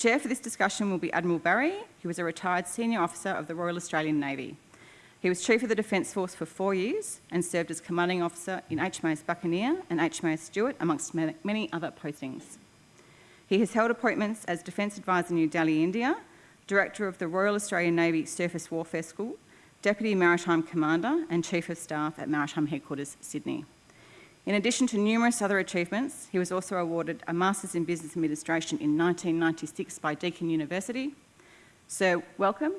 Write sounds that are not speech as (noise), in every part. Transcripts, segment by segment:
chair for this discussion will be Admiral Barrie, who was a retired senior officer of the Royal Australian Navy. He was Chief of the Defence Force for four years and served as Commanding Officer in HMAS Buccaneer and HMAS Stuart, amongst many other postings. He has held appointments as Defence Advisor New Delhi, India, Director of the Royal Australian Navy Surface Warfare School, Deputy Maritime Commander and Chief of Staff at Maritime Headquarters, Sydney. In addition to numerous other achievements, he was also awarded a Masters in Business Administration in 1996 by Deakin University. So welcome,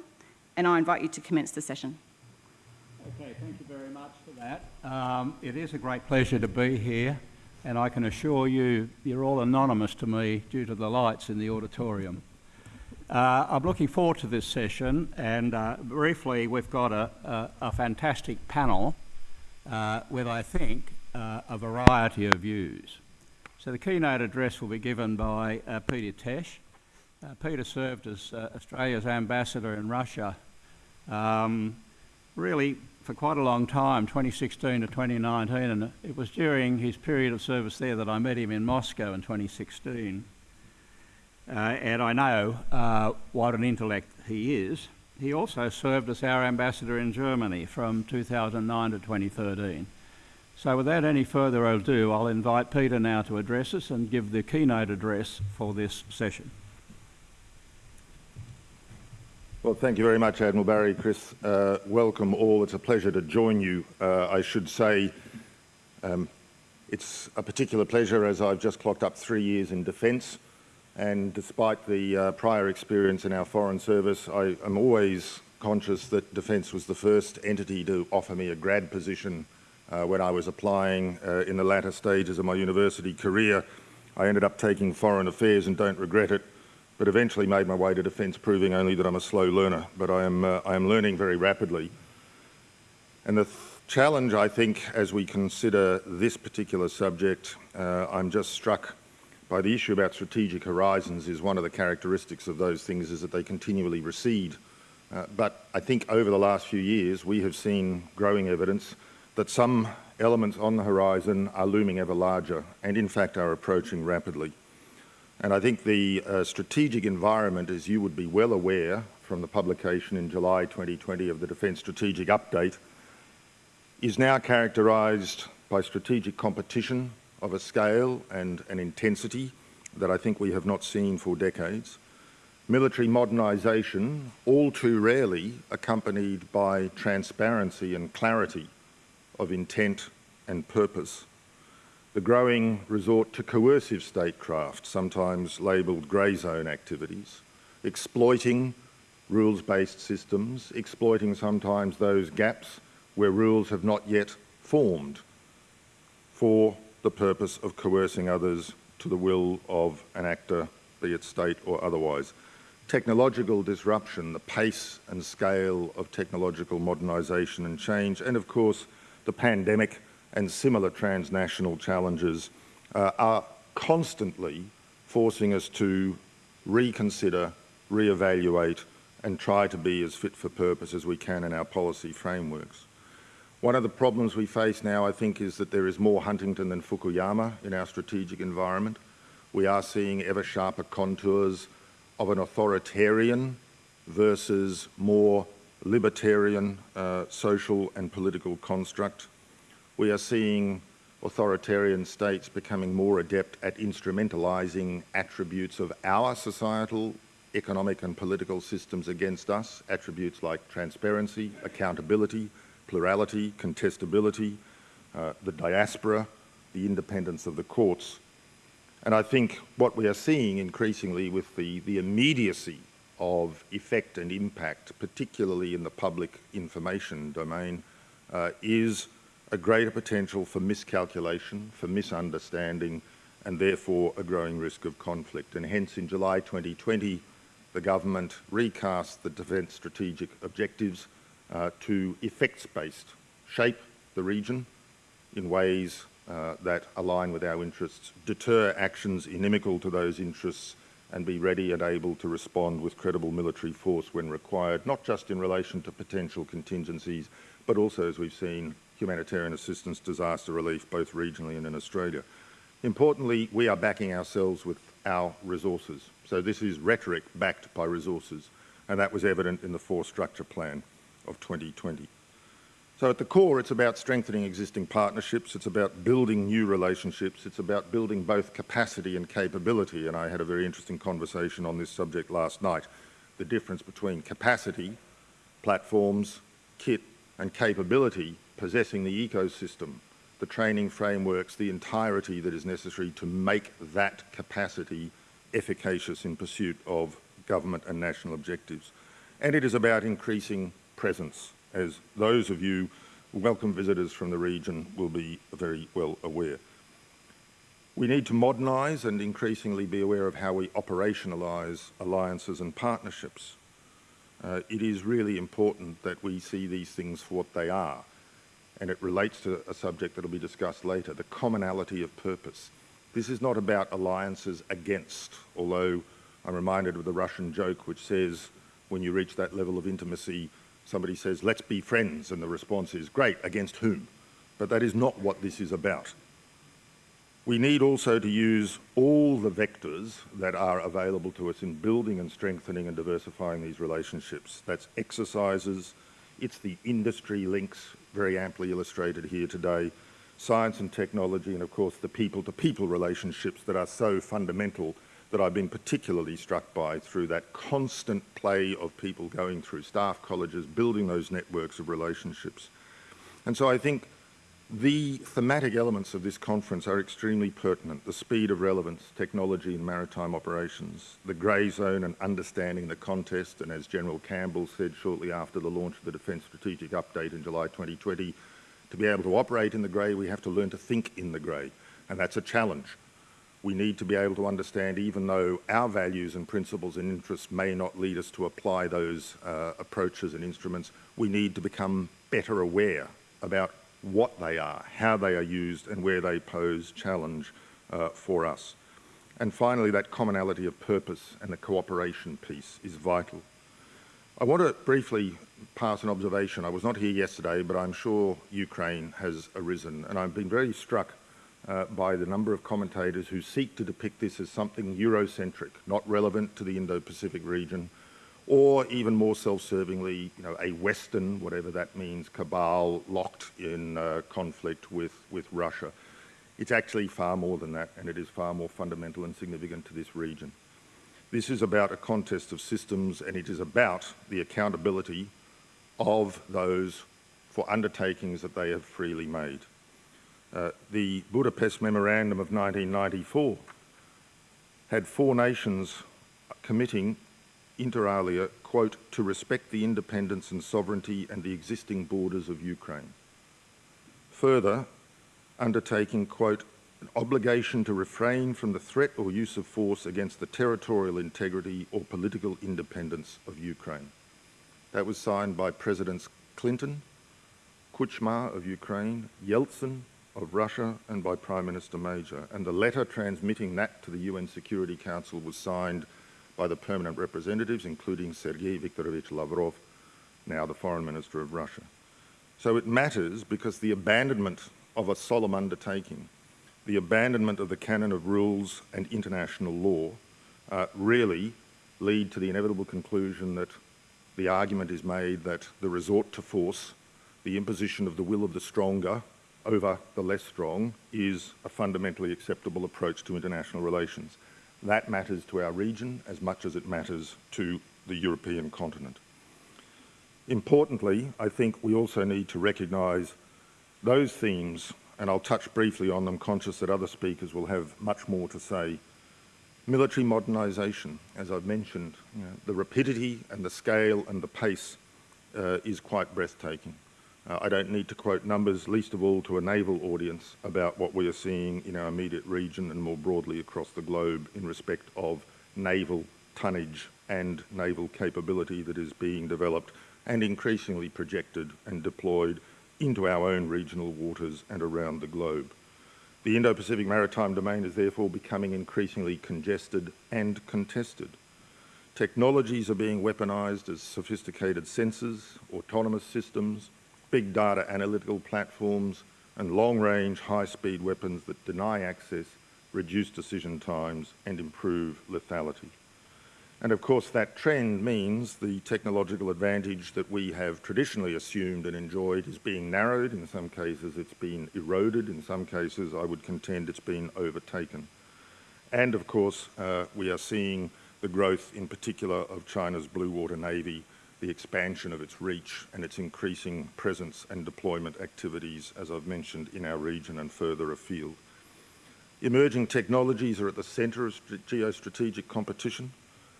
and I invite you to commence the session. Okay, thank you very much for that. Um, it is a great pleasure to be here, and I can assure you, you're all anonymous to me due to the lights in the auditorium. Uh, I'm looking forward to this session, and uh, briefly, we've got a, a, a fantastic panel uh, with, I think, uh, a variety of views. So the keynote address will be given by uh, Peter Tesch. Uh, Peter served as Australia's ambassador in Russia. Um, really for quite a long time, 2016 to 2019, and it was during his period of service there that I met him in Moscow in 2016. Uh, and I know uh, what an intellect he is. He also served as our ambassador in Germany from 2009 to 2013. So without any further ado, I'll invite Peter now to address us and give the keynote address for this session. Well, thank you very much, Admiral Barrie. Chris, uh, welcome all. It's a pleasure to join you. Uh, I should say um, it's a particular pleasure as I've just clocked up three years in defence and despite the uh, prior experience in our Foreign Service, I am always conscious that Defence was the first entity to offer me a grad position uh, when I was applying uh, in the latter stages of my university career. I ended up taking Foreign Affairs and don't regret it but eventually made my way to defence, proving only that I'm a slow learner. But I am, uh, I am learning very rapidly. And the th challenge, I think, as we consider this particular subject, uh, I'm just struck by the issue about strategic horizons is one of the characteristics of those things is that they continually recede. Uh, but I think over the last few years, we have seen growing evidence that some elements on the horizon are looming ever larger and in fact are approaching rapidly. And I think the uh, strategic environment, as you would be well aware from the publication in July 2020 of the Defence Strategic Update, is now characterised by strategic competition of a scale and an intensity that I think we have not seen for decades. Military modernisation, all too rarely accompanied by transparency and clarity of intent and purpose the growing resort to coercive statecraft, sometimes labelled grey zone activities, exploiting rules-based systems, exploiting sometimes those gaps where rules have not yet formed for the purpose of coercing others to the will of an actor, be it state or otherwise. Technological disruption, the pace and scale of technological modernisation and change, and of course the pandemic and similar transnational challenges uh, are constantly forcing us to reconsider, re-evaluate and try to be as fit for purpose as we can in our policy frameworks. One of the problems we face now, I think, is that there is more Huntington than Fukuyama in our strategic environment. We are seeing ever sharper contours of an authoritarian versus more libertarian uh, social and political construct we are seeing authoritarian states becoming more adept at instrumentalising attributes of our societal, economic and political systems against us, attributes like transparency, accountability, plurality, contestability, uh, the diaspora, the independence of the courts. And I think what we are seeing increasingly with the, the immediacy of effect and impact, particularly in the public information domain, uh, is a greater potential for miscalculation, for misunderstanding, and therefore a growing risk of conflict. And hence, in July 2020, the government recast the defence strategic objectives uh, to effects-based shape the region in ways uh, that align with our interests, deter actions inimical to those interests, and be ready and able to respond with credible military force when required, not just in relation to potential contingencies, but also, as we've seen, humanitarian assistance, disaster relief, both regionally and in Australia. Importantly, we are backing ourselves with our resources. So this is rhetoric backed by resources, and that was evident in the Force Structure Plan of 2020. So at the core, it's about strengthening existing partnerships, it's about building new relationships, it's about building both capacity and capability, and I had a very interesting conversation on this subject last night, the difference between capacity, platforms, kit and capability possessing the ecosystem, the training frameworks, the entirety that is necessary to make that capacity efficacious in pursuit of government and national objectives. And it is about increasing presence, as those of you who welcome visitors from the region will be very well aware. We need to modernise and increasingly be aware of how we operationalise alliances and partnerships. Uh, it is really important that we see these things for what they are and it relates to a subject that will be discussed later, the commonality of purpose. This is not about alliances against, although I'm reminded of the Russian joke which says when you reach that level of intimacy, somebody says, let's be friends, and the response is, great, against whom? But that is not what this is about. We need also to use all the vectors that are available to us in building and strengthening and diversifying these relationships. That's exercises, it's the industry links, very amply illustrated here today, science and technology, and of course the people-to-people -people relationships that are so fundamental that I've been particularly struck by through that constant play of people going through staff colleges, building those networks of relationships. And so I think the thematic elements of this conference are extremely pertinent. The speed of relevance, technology and maritime operations, the grey zone and understanding the contest, and as General Campbell said shortly after the launch of the Defence Strategic Update in July 2020, to be able to operate in the grey, we have to learn to think in the grey, and that's a challenge. We need to be able to understand, even though our values and principles and interests may not lead us to apply those uh, approaches and instruments, we need to become better aware about what they are, how they are used and where they pose challenge uh, for us. And finally, that commonality of purpose and the cooperation piece is vital. I want to briefly pass an observation. I was not here yesterday, but I'm sure Ukraine has arisen, and I've been very struck uh, by the number of commentators who seek to depict this as something Eurocentric, not relevant to the Indo-Pacific region, or even more self-servingly, you know, a Western, whatever that means, cabal locked in uh, conflict with, with Russia. It's actually far more than that, and it is far more fundamental and significant to this region. This is about a contest of systems, and it is about the accountability of those for undertakings that they have freely made. Uh, the Budapest Memorandum of 1994 had four nations committing inter alia, quote, to respect the independence and sovereignty and the existing borders of Ukraine. Further, undertaking, quote, an obligation to refrain from the threat or use of force against the territorial integrity or political independence of Ukraine. That was signed by Presidents Clinton, Kuchma of Ukraine, Yeltsin of Russia, and by Prime Minister Major. And the letter transmitting that to the UN Security Council was signed by the permanent representatives, including Sergei Viktorovich Lavrov, now the Foreign Minister of Russia. So it matters because the abandonment of a solemn undertaking, the abandonment of the canon of rules and international law, uh, really lead to the inevitable conclusion that the argument is made that the resort to force, the imposition of the will of the stronger over the less strong, is a fundamentally acceptable approach to international relations. That matters to our region as much as it matters to the European continent. Importantly, I think we also need to recognise those themes, and I'll touch briefly on them, conscious that other speakers will have much more to say. Military modernisation, as I've mentioned, the rapidity and the scale and the pace uh, is quite breathtaking. Uh, I don't need to quote numbers, least of all to a naval audience, about what we are seeing in our immediate region and more broadly across the globe in respect of naval tonnage and naval capability that is being developed and increasingly projected and deployed into our own regional waters and around the globe. The Indo-Pacific maritime domain is therefore becoming increasingly congested and contested. Technologies are being weaponised as sophisticated sensors, autonomous systems, big data analytical platforms and long-range high-speed weapons that deny access reduce decision times and improve lethality. And of course that trend means the technological advantage that we have traditionally assumed and enjoyed is being narrowed, in some cases it's been eroded, in some cases I would contend it's been overtaken. And of course uh, we are seeing the growth in particular of China's Blue Water Navy, the expansion of its reach and its increasing presence and deployment activities, as I've mentioned, in our region and further afield. Emerging technologies are at the centre of geostrategic competition.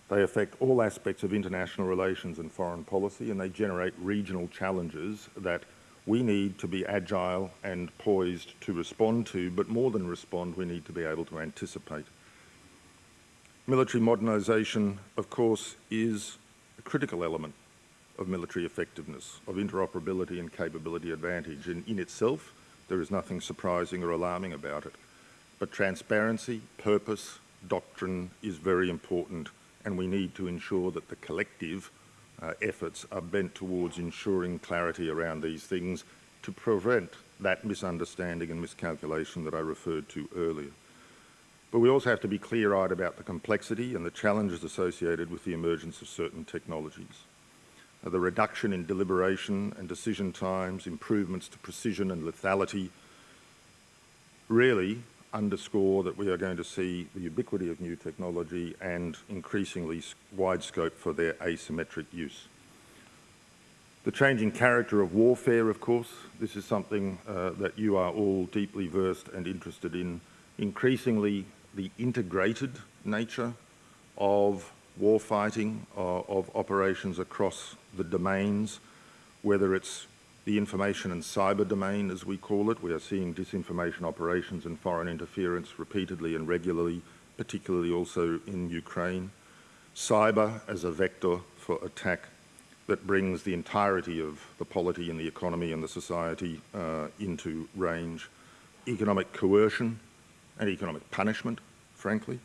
They affect all aspects of international relations and foreign policy, and they generate regional challenges that we need to be agile and poised to respond to, but more than respond, we need to be able to anticipate. Military modernisation, of course, is a critical element of military effectiveness, of interoperability and capability advantage. And in itself, there is nothing surprising or alarming about it. But transparency, purpose, doctrine is very important and we need to ensure that the collective uh, efforts are bent towards ensuring clarity around these things to prevent that misunderstanding and miscalculation that I referred to earlier. But we also have to be clear-eyed about the complexity and the challenges associated with the emergence of certain technologies. The reduction in deliberation and decision times, improvements to precision and lethality, really underscore that we are going to see the ubiquity of new technology and increasingly wide scope for their asymmetric use. The changing character of warfare, of course, this is something uh, that you are all deeply versed and interested in. Increasingly, the integrated nature of warfighting, uh, of operations across the domains, whether it's the information and cyber domain, as we call it. We are seeing disinformation operations and foreign interference repeatedly and regularly, particularly also in Ukraine. Cyber as a vector for attack that brings the entirety of the polity and the economy and the society uh, into range. Economic coercion and economic punishment, frankly.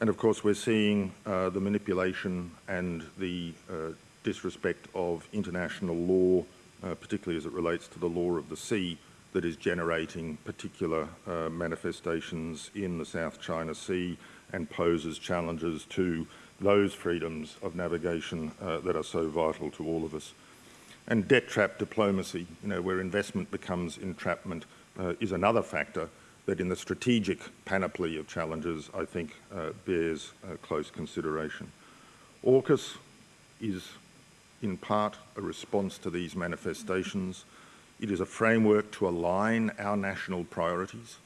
And of course, we're seeing uh, the manipulation and the uh, disrespect of international law, uh, particularly as it relates to the law of the sea, that is generating particular uh, manifestations in the South China Sea and poses challenges to those freedoms of navigation uh, that are so vital to all of us. And debt trap diplomacy, you know, where investment becomes entrapment, uh, is another factor that in the strategic panoply of challenges, I think, uh, bears uh, close consideration. AUKUS is in part a response to these manifestations. It is a framework to align our national priorities,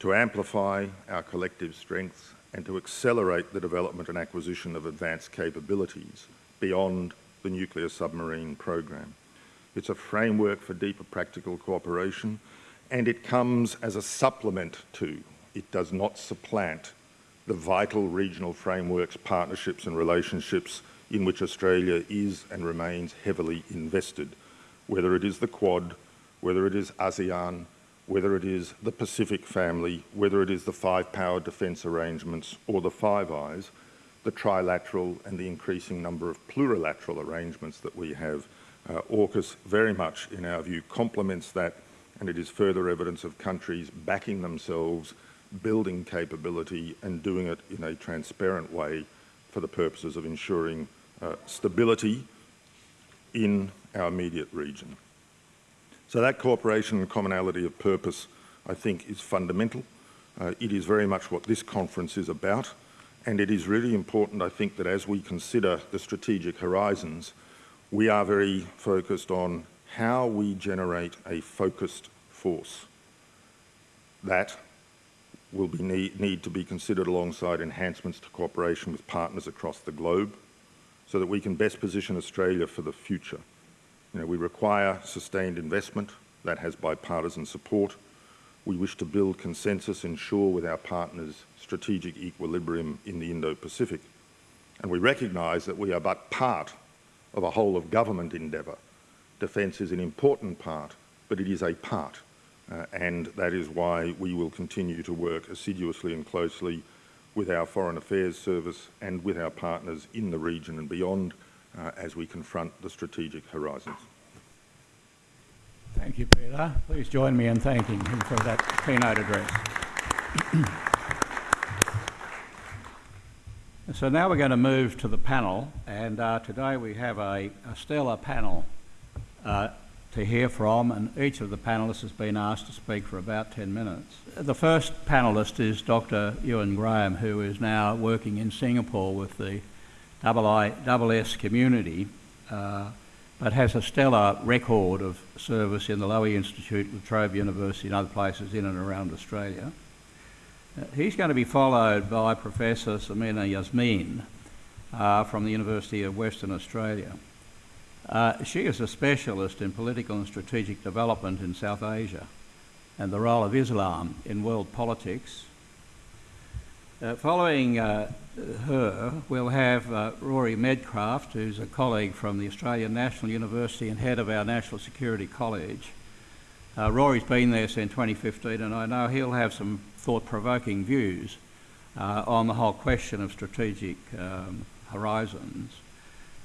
to amplify our collective strengths and to accelerate the development and acquisition of advanced capabilities beyond the nuclear submarine program. It's a framework for deeper practical cooperation and it comes as a supplement to, it does not supplant the vital regional frameworks, partnerships and relationships in which Australia is and remains heavily invested, whether it is the Quad, whether it is ASEAN, whether it is the Pacific family, whether it is the five-power defence arrangements or the Five Eyes, the trilateral and the increasing number of plurilateral arrangements that we have. Uh, AUKUS very much, in our view, complements that and it is further evidence of countries backing themselves, building capability and doing it in a transparent way for the purposes of ensuring uh, stability in our immediate region. So that cooperation and commonality of purpose, I think, is fundamental. Uh, it is very much what this conference is about, and it is really important, I think, that as we consider the strategic horizons, we are very focused on how we generate a focused force. That will be need, need to be considered alongside enhancements to cooperation with partners across the globe so that we can best position Australia for the future. You know, we require sustained investment that has bipartisan support. We wish to build consensus, ensure with our partners strategic equilibrium in the Indo-Pacific. And we recognise that we are but part of a whole of government endeavour. Defence is an important part, but it is a part. Uh, and that is why we will continue to work assiduously and closely with our Foreign Affairs Service and with our partners in the region and beyond uh, as we confront the strategic horizons. Thank you, Peter. Please join me in thanking him for that keynote address. So now we're going to move to the panel, and uh, today we have a, a stellar panel uh, to hear from, and each of the panellists has been asked to speak for about 10 minutes. The first panellist is Dr. Euan Graham, who is now working in Singapore with the IISS community, uh, but has a stellar record of service in the Lowy Institute, La Trobe University, and other places in and around Australia. Uh, he's going to be followed by Professor Samina Yasmeen uh, from the University of Western Australia. Uh, she is a specialist in political and strategic development in South Asia and the role of Islam in world politics. Uh, following uh, her, we'll have uh, Rory Medcalf, who's a colleague from the Australian National University and head of our National Security College. Uh, Rory's been there since 2015, and I know he'll have some thought-provoking views uh, on the whole question of strategic um, horizons.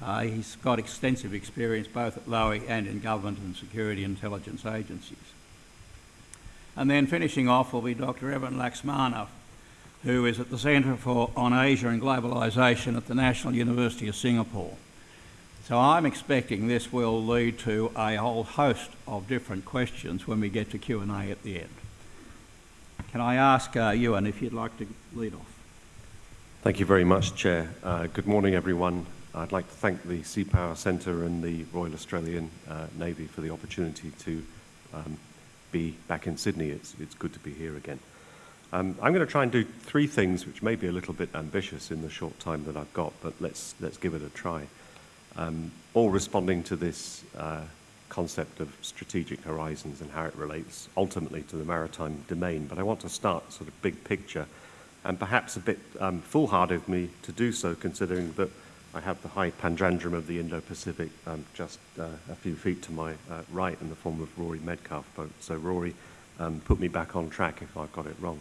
Uh, he's got extensive experience both at Lowy and in government and security intelligence agencies. And then finishing off will be Dr. Evan Laksmana, who is at the Centre for on Asia and Globalisation at the National University of Singapore. So I'm expecting this will lead to a whole host of different questions when we get to Q&A at the end. Can I ask uh, Euan if you'd like to lead off? Thank you very much, Chair. Uh, good morning, everyone. I'd like to thank the Sea Power Centre and the Royal Australian uh, Navy for the opportunity to um, be back in Sydney. It's, it's good to be here again. Um, I'm going to try and do three things, which may be a little bit ambitious in the short time that I've got, but let's, let's give it a try. Um, all responding to this uh, concept of strategic horizons and how it relates ultimately to the maritime domain. But I want to start sort of big picture and perhaps a bit um, foolhardy of me to do so considering that I have the high pandrandrum of the Indo-Pacific um, just uh, a few feet to my uh, right in the form of Rory Medcalf boat. So Rory um, put me back on track if I've got it wrong.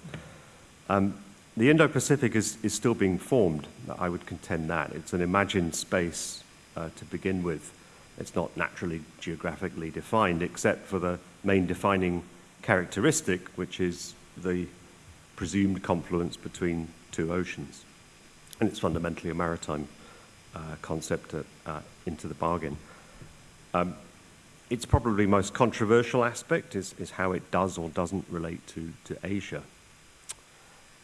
Um, the Indo-Pacific is, is still being formed. I would contend that. It's an imagined space uh, to begin with. It's not naturally geographically defined except for the main defining characteristic, which is the presumed confluence between two oceans. And it's fundamentally a maritime concept uh, into the bargain. Um, its probably most controversial aspect is, is how it does or doesn't relate to, to Asia.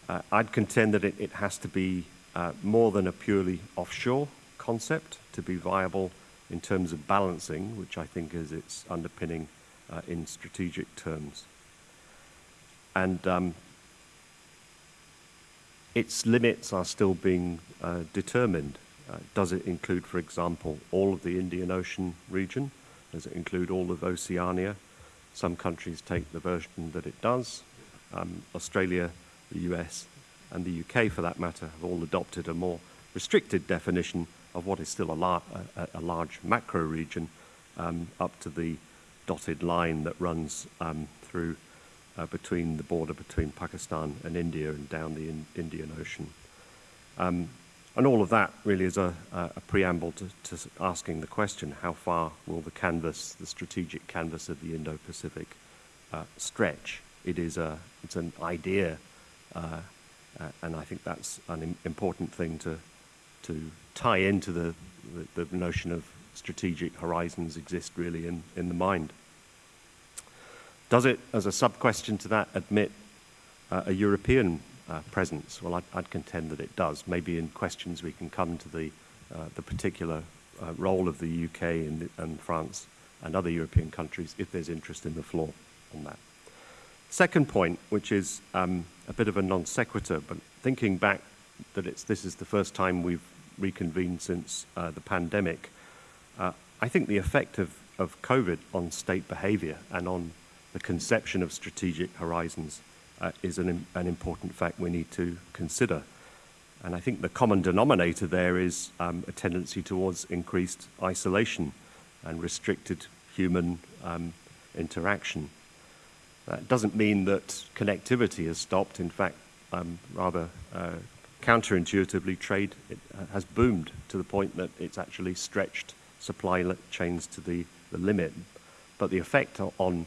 Uh, I'd contend that it, it has to be uh, more than a purely offshore concept to be viable in terms of balancing, which I think is its underpinning uh, in strategic terms. And um, its limits are still being uh, determined. Uh, does it include, for example, all of the Indian Ocean region? Does it include all of Oceania? Some countries take the version that it does. Um, Australia, the US, and the UK, for that matter, have all adopted a more restricted definition of what is still a, lar a, a large macro region um, up to the dotted line that runs um, through uh, between the border between Pakistan and India and down the in Indian Ocean. Um, and all of that really is a, a preamble to, to, asking the question, how far will the canvas, the strategic canvas of the Indo-Pacific uh, stretch? It is a, it's an idea, uh, uh, and I think that's an important thing to, to tie into the, the, the notion of strategic horizons exist really in, in the mind. Does it, as a sub-question to that, admit uh, a European uh, presence? Well, I'd, I'd, contend that it does. Maybe in questions we can come to the, uh, the particular uh, role of the UK and, and, France and other European countries if there's interest in the floor on that. Second point, which is um, a bit of a non sequitur, but thinking back that it's, this is the first time we've reconvened since uh, the pandemic, uh, I think the effect of, of COVID on state behavior and on the conception of strategic horizons uh, is an, an important fact we need to consider. And I think the common denominator there is um, a tendency towards increased isolation and restricted human um, interaction. That doesn't mean that connectivity has stopped. In fact, um, rather uh, counterintuitively, trade uh, has boomed to the point that it's actually stretched supply chains to the, the limit. But the effect on,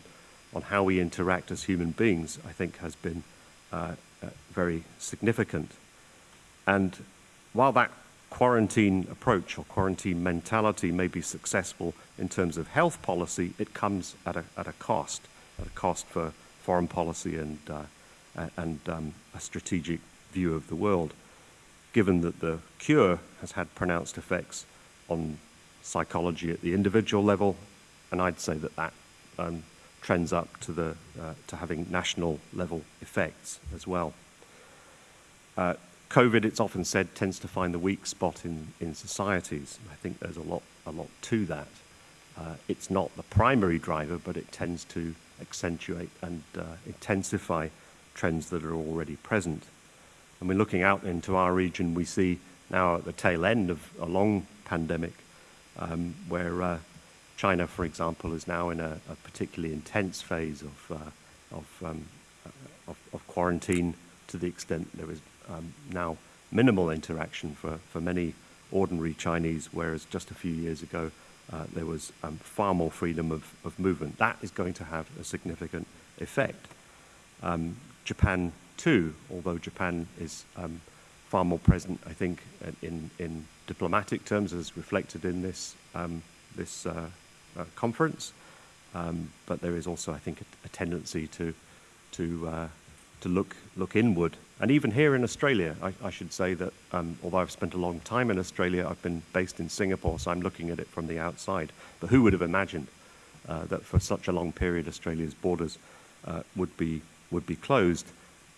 on how we interact as human beings, I think, has been uh, uh, very significant. And while that quarantine approach or quarantine mentality may be successful in terms of health policy, it comes at a, at a cost, at a cost for foreign policy and, uh, and um, a strategic view of the world, given that the cure has had pronounced effects on psychology at the individual level, and I'd say that that um, trends up to, the, uh, to having national level effects as well. Uh, COVID, it's often said, tends to find the weak spot in, in societies. I think there's a lot, a lot to that. Uh, it's not the primary driver, but it tends to accentuate and uh, intensify trends that are already present. And we're looking out into our region, we see now at the tail end of a long pandemic, um, where uh, China, for example, is now in a, a particularly intense phase of, uh, of, um, of, of quarantine to the extent there is um, now minimal interaction for, for many ordinary Chinese, whereas just a few years ago uh, there was um, far more freedom of, of movement. That is going to have a significant effect. Um, Japan too, although Japan is um, far more present, I think, in, in diplomatic terms as reflected in this, um, this uh, conference. Um, but there is also, I think, a, a tendency to, to, uh, to look, look inward and even here in Australia, I, I should say that um, although I've spent a long time in Australia, I've been based in Singapore, so I'm looking at it from the outside. But who would have imagined uh, that for such a long period Australia's borders uh, would, be, would be closed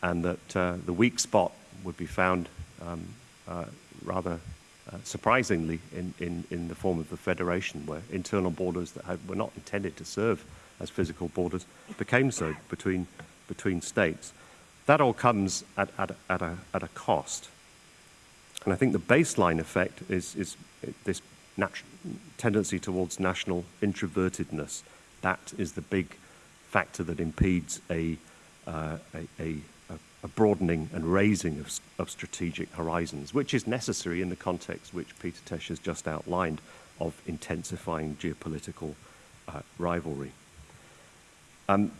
and that uh, the weak spot would be found um, uh, rather uh, surprisingly in, in, in the form of the Federation, where internal borders that had, were not intended to serve as physical borders became so between, between states. That all comes at, at, at, a, at a cost. And I think the baseline effect is, is this tendency towards national introvertedness. That is the big factor that impedes a, uh, a, a, a, broadening and raising of, of, strategic horizons, which is necessary in the context which Peter Tesch has just outlined of intensifying geopolitical uh, rivalry. Um,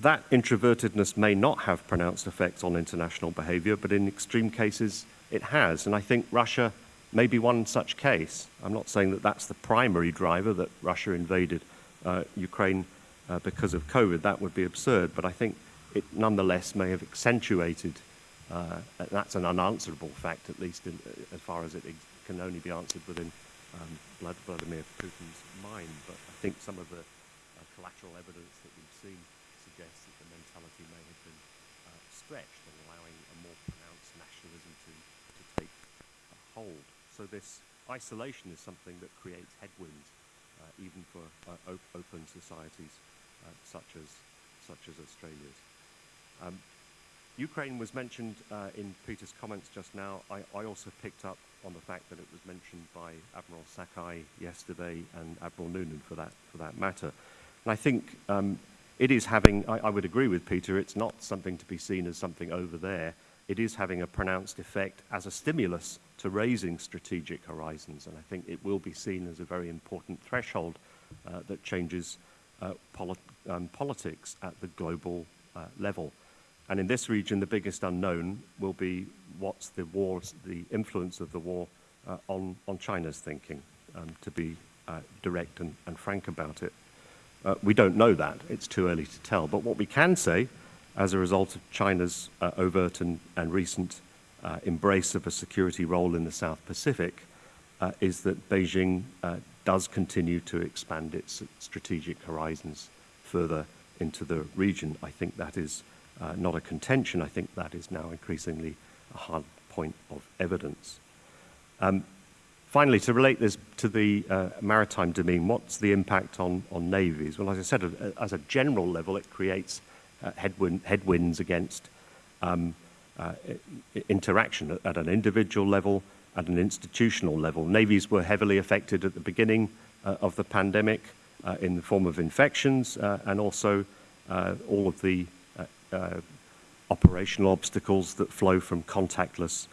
that introvertedness may not have pronounced effects on international behavior, but in extreme cases it has. And I think Russia may be one such case. I'm not saying that that's the primary driver that Russia invaded uh, Ukraine uh, because of COVID. That would be absurd. But I think it nonetheless may have accentuated, uh, that's an unanswerable fact, at least in, as far as it can only be answered within um, Vladimir Putin's mind. But I think some of the uh, collateral evidence that we've seen suggests that the mentality may have been uh, stretched allowing a more pronounced nationalism to, to take hold. So this isolation is something that creates headwinds, uh, even for uh, op open societies uh, such as such as Australia's. Um, Ukraine was mentioned uh, in Peter's comments just now. I, I, also picked up on the fact that it was mentioned by Admiral Sakai yesterday and Admiral Noonan for that, for that matter. And I think um, it is having, I, I, would agree with Peter, it's not something to be seen as something over there. It is having a pronounced effect as a stimulus to raising strategic horizons. And I think it will be seen as a very important threshold uh, that changes uh, um, politics at the global uh, level. And in this region, the biggest unknown will be what's the the influence of the war uh, on, on China's thinking, um, to be uh, direct and, and frank about it. Uh, we don't know that. It's too early to tell. But what we can say, as a result of China's uh, overt and, and recent uh, embrace of a security role in the South Pacific, uh, is that Beijing uh, does continue to expand its strategic horizons further into the region. I think that is uh, not a contention. I think that is now increasingly a hard point of evidence. Um, Finally, to relate this to the uh, maritime domain, what's the impact on, on navies? Well, as I said, as a general level, it creates uh, headwind, headwinds against um, uh, interaction at an individual level, at an institutional level. Navies were heavily affected at the beginning uh, of the pandemic uh, in the form of infections and also all of the operational obstacles that flow from contactless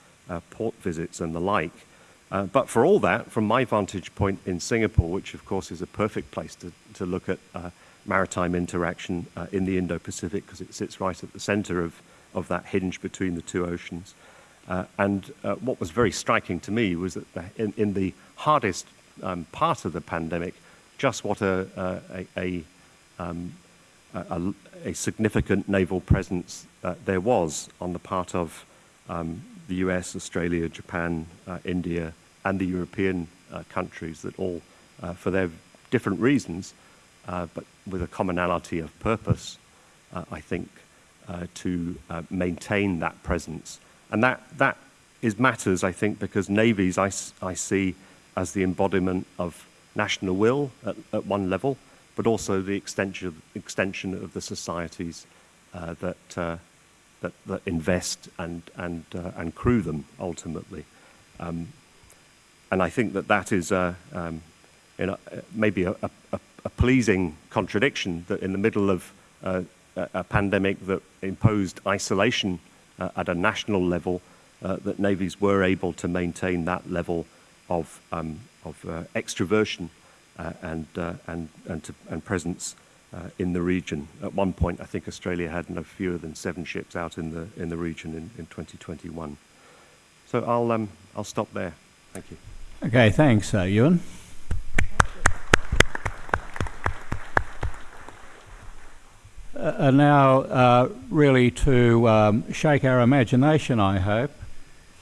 port visits and the like. Uh, but for all that, from my vantage point in Singapore, which of course is a perfect place to, to look at uh, maritime interaction uh, in the Indo-Pacific because it sits right at the center of of that hinge between the two oceans. Uh, and uh, what was very striking to me was that in, in, the hardest um, part of the pandemic, just what a, a, a, um, a, a significant naval presence uh, there was on the part of um, the US, Australia, Japan, uh, India, and the European uh, countries that all, uh, for their different reasons, uh, but with a commonality of purpose, uh, I think, to maintain that presence. And that, that is matters, I think, because navies I, I see as the embodiment of national will at, at one level, but also the extension, extension of the societies uh, that, uh, that, that, invest and, and, uh, and crew them ultimately. Um, and I think that that is um, a, maybe a, a, a, pleasing contradiction that in the middle of uh, a pandemic that imposed isolation uh, at a national level, uh, that navies were able to maintain that level of, um, of extroversion and, uh, and, and, to, and presence uh, in the region. At one point, I think Australia had no fewer than seven ships out in the, in the region in, in 2021. So I'll, um, I'll stop there. Thank you. Okay, thanks, uh, Euan. Uh, now, uh, really to um, shake our imagination, I hope,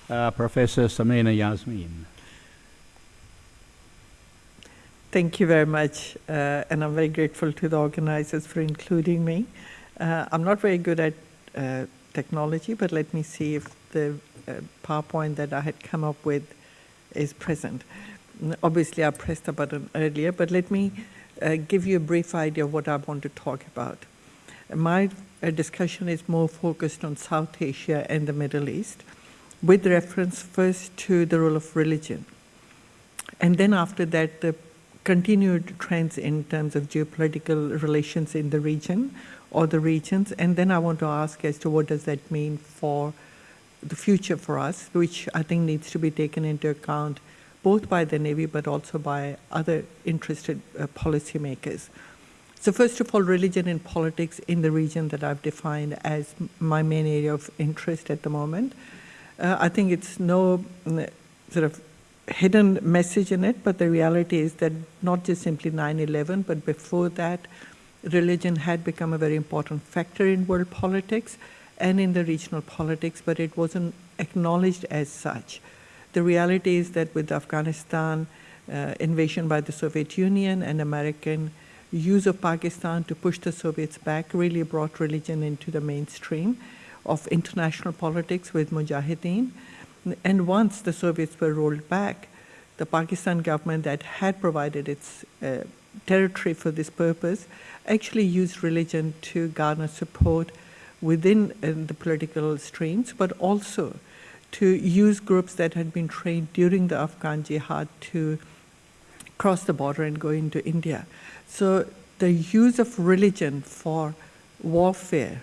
uh, Professor Samina Yasmeen. Thank you very much, uh, and I'm very grateful to the organizers for including me. Uh, I'm not very good at uh, technology, but let me see if the uh, PowerPoint that I had come up with is present. Obviously, I pressed the button earlier, but let me uh, give you a brief idea of what I want to talk about. My uh, discussion is more focused on South Asia and the Middle East, with reference first to the role of religion. And then after that, the continued trends in terms of geopolitical relations in the region or the regions. And then I want to ask as to what does that mean for the future for us, which I think needs to be taken into account both by the Navy but also by other interested uh, policymakers. So first of all, religion and politics in the region that I've defined as my main area of interest at the moment. Uh, I think it's no sort of hidden message in it, but the reality is that not just simply 9-11, but before that, religion had become a very important factor in world politics and in the regional politics, but it wasn't acknowledged as such. The reality is that with Afghanistan uh, invasion by the Soviet Union and American use of Pakistan to push the Soviets back really brought religion into the mainstream of international politics with Mujahideen. And once the Soviets were rolled back, the Pakistan government that had provided its uh, territory for this purpose actually used religion to garner support within uh, the political streams, but also to use groups that had been trained during the Afghan jihad to cross the border and go into India. So the use of religion for warfare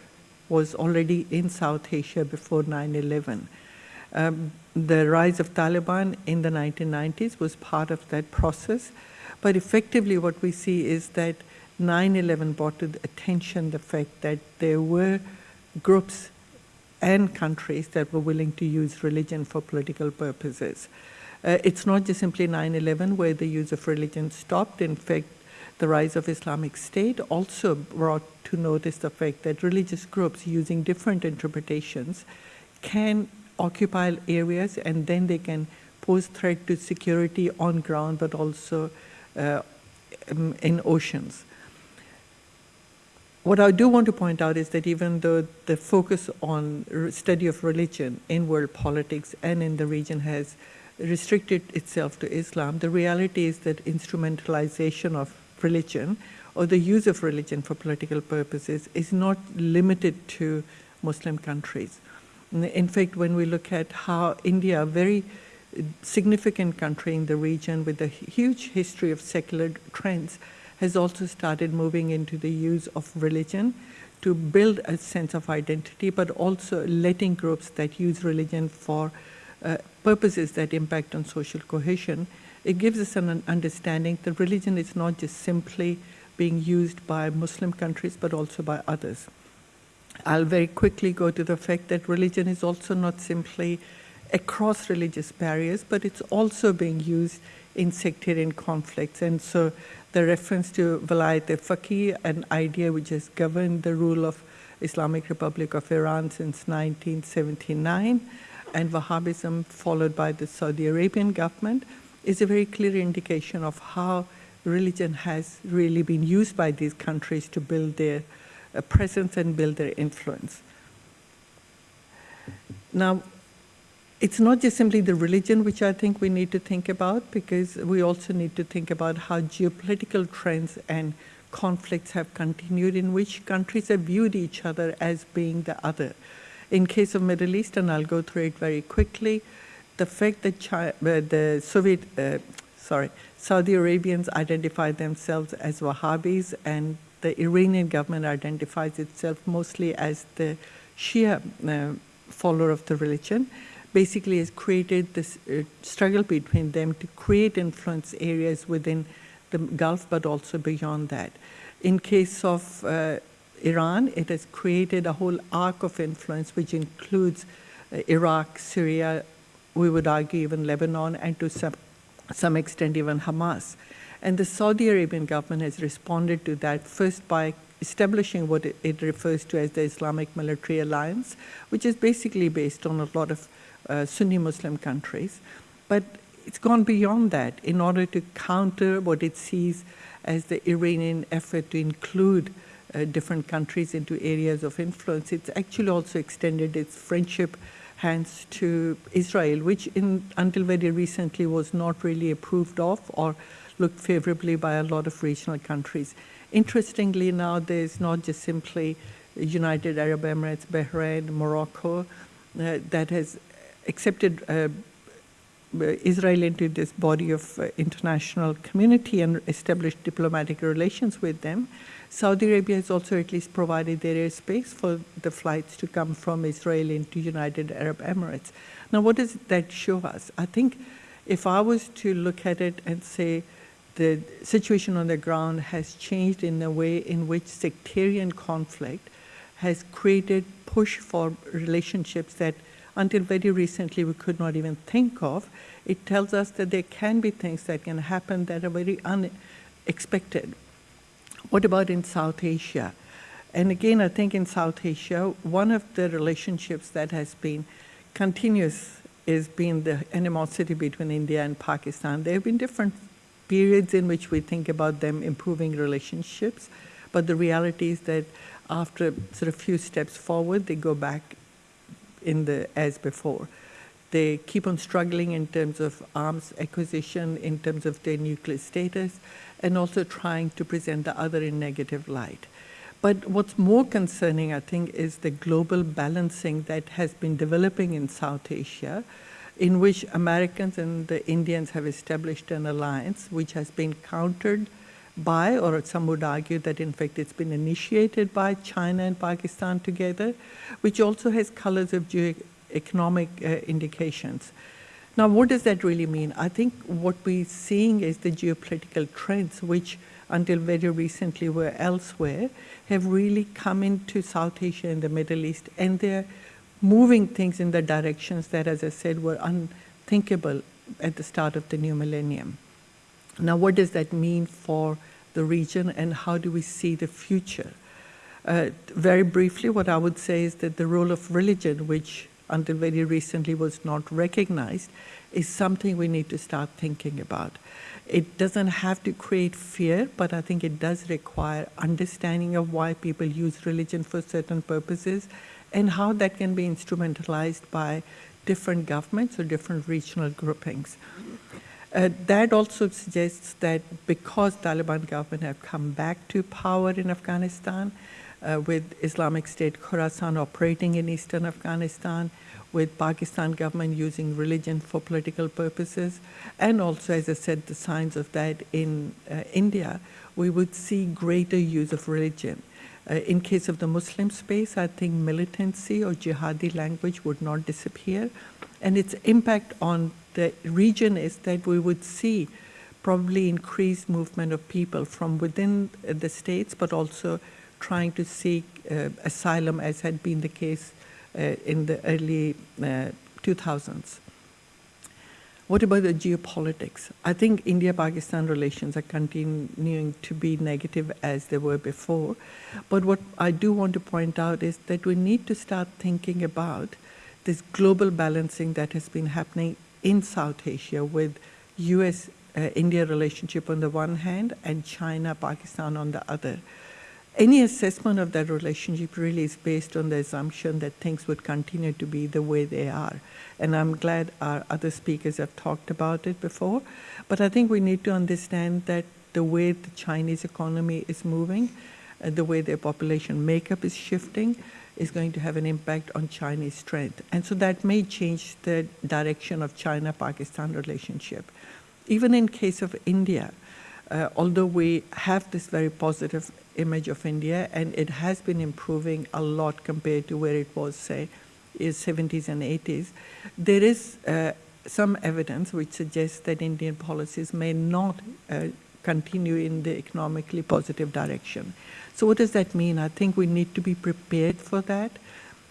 was already in South Asia before 9-11. Um, the rise of Taliban in the 1990s was part of that process. But effectively what we see is that 9-11 brought to attention the fact that there were groups and countries that were willing to use religion for political purposes. Uh, it's not just simply 9-11 where the use of religion stopped. In fact, the rise of Islamic State also brought to notice the fact that religious groups using different interpretations can occupy areas and then they can pose threat to security on ground but also uh, um, in oceans. What I do want to point out is that even though the focus on study of religion in world politics and in the region has restricted itself to Islam, the reality is that instrumentalization of religion or the use of religion for political purposes is not limited to Muslim countries. In fact, when we look at how India, a very significant country in the region with a huge history of secular trends, has also started moving into the use of religion to build a sense of identity, but also letting groups that use religion for uh, purposes that impact on social cohesion. It gives us an understanding that religion is not just simply being used by Muslim countries, but also by others. I'll very quickly go to the fact that religion is also not simply across religious barriers, but it's also being used in sectarian conflicts. And so the reference to Walayat Faqih, an idea which has governed the rule of Islamic Republic of Iran since 1979, and Wahhabism followed by the Saudi Arabian government, is a very clear indication of how religion has really been used by these countries to build their uh, presence and build their influence. Now, it's not just simply the religion which I think we need to think about, because we also need to think about how geopolitical trends and conflicts have continued in which countries have viewed each other as being the other. In case of Middle East, and I'll go through it very quickly, the fact that China, uh, the Soviet, uh, sorry, Saudi Arabians identify themselves as Wahhabis and the Iranian government identifies itself mostly as the Shia uh, follower of the religion basically has created this uh, struggle between them to create influence areas within the Gulf, but also beyond that. In case of uh, Iran, it has created a whole arc of influence, which includes uh, Iraq, Syria, we would argue even Lebanon, and to some, some extent even Hamas. And the Saudi Arabian government has responded to that first by establishing what it, refers to as the Islamic Military Alliance, which is basically based on a lot of uh, Sunni Muslim countries. But it's gone beyond that in order to counter what it sees as the Iranian effort to include uh, different countries into areas of influence. It's actually also extended its friendship hands to Israel, which in, until very recently was not really approved of or looked favorably by a lot of regional countries. Interestingly, now there's not just simply United Arab Emirates, Bahrain, Morocco, uh, that has accepted uh, Israel into this body of uh, international community and established diplomatic relations with them. Saudi Arabia has also at least provided their airspace for the flights to come from Israel into United Arab Emirates. Now, what does that show us? I think if I was to look at it and say the situation on the ground has changed in the way in which sectarian conflict has created push for relationships that until very recently we could not even think of, it tells us that there can be things that can happen that are very unexpected. What about in South Asia? And again, I think in South Asia, one of the relationships that has been continuous is been the animosity between India and Pakistan. There have been different periods in which we think about them improving relationships, but the reality is that after sort of few steps forward, they go back in the as before. They keep on struggling in terms of arms acquisition, in terms of their nuclear status, and also trying to present the other in negative light. But what's more concerning, I think, is the global balancing that has been developing in South Asia, in which Americans and the Indians have established an alliance which has been countered by, or some would argue that in fact it's been initiated by China and Pakistan together, which also has colors of economic uh, indications. Now, what does that really mean? I think what we're seeing is the geopolitical trends, which until very recently were elsewhere, have really come into South Asia and the Middle East, and they're moving things in the directions that, as I said, were unthinkable at the start of the new millennium. Now, what does that mean for the region and how do we see the future? Uh, very briefly, what I would say is that the role of religion, which until very recently was not recognized, is something we need to start thinking about. It doesn't have to create fear, but I think it does require understanding of why people use religion for certain purposes and how that can be instrumentalized by different governments or different regional groupings. Uh, that also suggests that because Taliban government have come back to power in Afghanistan, uh, with Islamic State Khorasan operating in eastern Afghanistan, with Pakistan government using religion for political purposes, and also, as I said, the signs of that in uh, India, we would see greater use of religion. Uh, in case of the Muslim space, I think militancy or jihadi language would not disappear, and its impact on the region is that we would see probably increased movement of people from within the states, but also trying to seek uh, asylum, as had been the case uh, in the early uh, 2000s. What about the geopolitics? I think India Pakistan relations are continuing to be negative as they were before. But what I do want to point out is that we need to start thinking about this global balancing that has been happening in South Asia with US uh, India relationship on the one hand and China Pakistan on the other. Any assessment of that relationship really is based on the assumption that things would continue to be the way they are. And I'm glad our other speakers have talked about it before. But I think we need to understand that the way the Chinese economy is moving, uh, the way their population makeup is shifting, is going to have an impact on Chinese strength. And so that may change the direction of China-Pakistan relationship. Even in case of India, uh, although we have this very positive image of India, and it has been improving a lot compared to where it was, say, in 70s and 80s, there is uh, some evidence which suggests that Indian policies may not uh, continue in the economically positive direction. So what does that mean? I think we need to be prepared for that.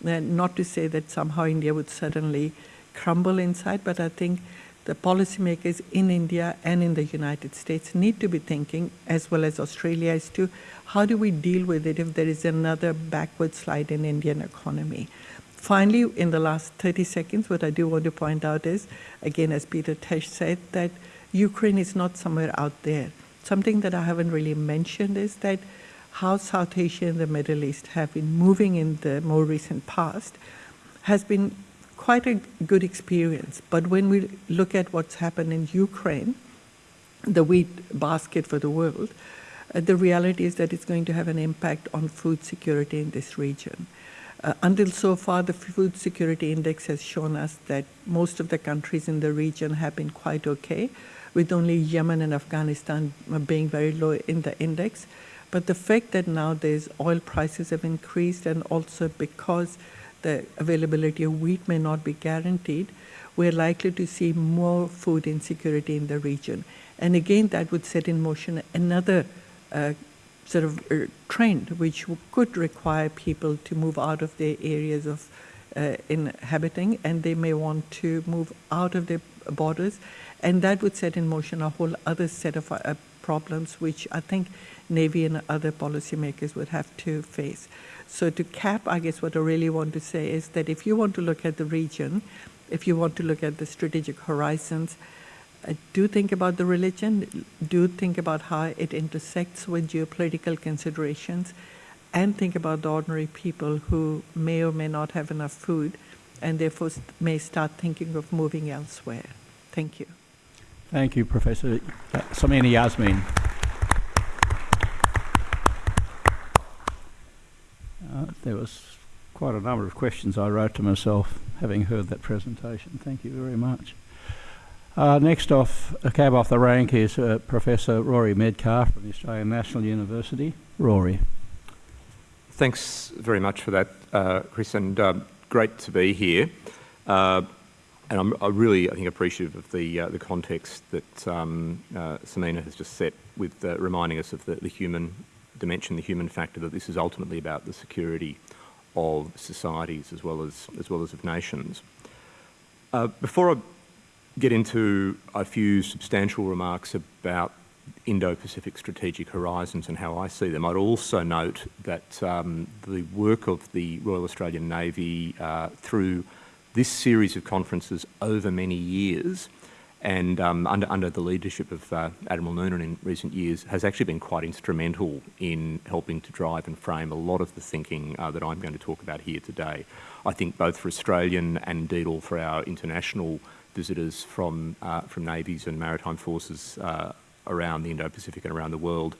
And not to say that somehow India would suddenly crumble inside, but I think the policymakers in India and in the United States need to be thinking, as well as Australia is too, how do we deal with it if there is another backward slide in Indian economy? Finally, in the last 30 seconds, what I do want to point out is, again, as Peter Tesch said, that Ukraine is not somewhere out there. Something that I haven't really mentioned is that how South Asia and the Middle East have been moving in the more recent past has been quite a good experience. But when we look at what's happened in Ukraine, the wheat basket for the world, uh, the reality is that it's going to have an impact on food security in this region. Uh, until so far, the Food Security Index has shown us that most of the countries in the region have been quite okay, with only Yemen and Afghanistan uh, being very low in the index. But the fact that now there's oil prices have increased and also because the availability of wheat may not be guaranteed, we're likely to see more food insecurity in the region. And again, that would set in motion another uh, sort of uh, trend which could require people to move out of their areas of uh, inhabiting and they may want to move out of their borders. And that would set in motion a whole other set of uh, problems which I think Navy and other policymakers would have to face. So to cap, I guess what I really want to say is that if you want to look at the region, if you want to look at the strategic horizons, uh, do think about the religion, do think about how it intersects with geopolitical considerations, and think about the ordinary people who may or may not have enough food and therefore may start thinking of moving elsewhere. Thank you. Thank you, Professor Samina Yasmeen. Uh, there was quite a number of questions I wrote to myself having heard that presentation. Thank you very much. Uh, next off, a cab off the rank is uh, Professor Rory Medcalf from the Australian National University. Rory. Thanks very much for that, uh, Chris, and um, great to be here. Uh, and I'm I really, I think, appreciative of the uh, the context that um, Samina has just set with reminding us of the, the human dimension, the human factor, that this is ultimately about the security of societies as well as, as, well as of nations. Uh, before I get into a few substantial remarks about Indo-Pacific strategic horizons and how I see them, I'd also note that um, the work of the Royal Australian Navy uh, through this series of conferences over many years and um, under, under the leadership of uh, Admiral Noonan in recent years has actually been quite instrumental in helping to drive and frame a lot of the thinking uh, that I'm going to talk about here today. I think both for Australian and indeed all for our international visitors from, uh, from navies and maritime forces uh, around the Indo-Pacific and around the world,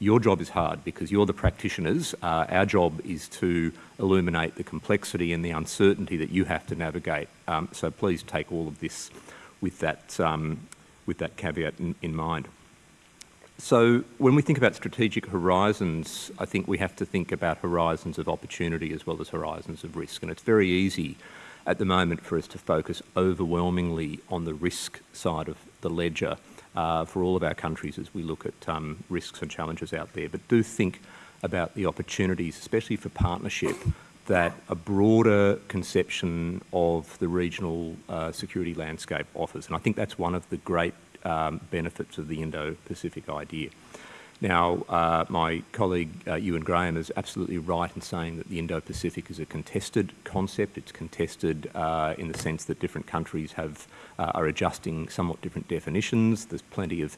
your job is hard because you're the practitioners. Uh, our job is to illuminate the complexity and the uncertainty that you have to navigate. Um, so please take all of this with that, um, with that caveat in, in mind. So when we think about strategic horizons, I think we have to think about horizons of opportunity as well as horizons of risk. And it's very easy at the moment for us to focus overwhelmingly on the risk side of the ledger uh, for all of our countries as we look at um, risks and challenges out there. But do think about the opportunities, especially for partnership, that a broader conception of the regional uh, security landscape offers. And I think that's one of the great um, benefits of the Indo-Pacific idea. Now, uh, my colleague uh, Euan Graham is absolutely right in saying that the Indo-Pacific is a contested concept. It's contested uh, in the sense that different countries have uh, are adjusting somewhat different definitions. There's plenty of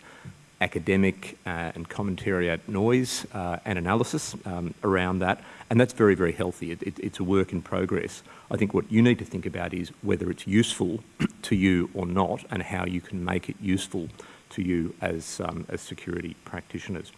academic uh, and commentariat noise uh, and analysis um, around that, and that's very, very healthy. It, it, it's a work in progress. I think what you need to think about is whether it's useful (clears throat) to you or not, and how you can make it useful to you as, um, as security practitioners.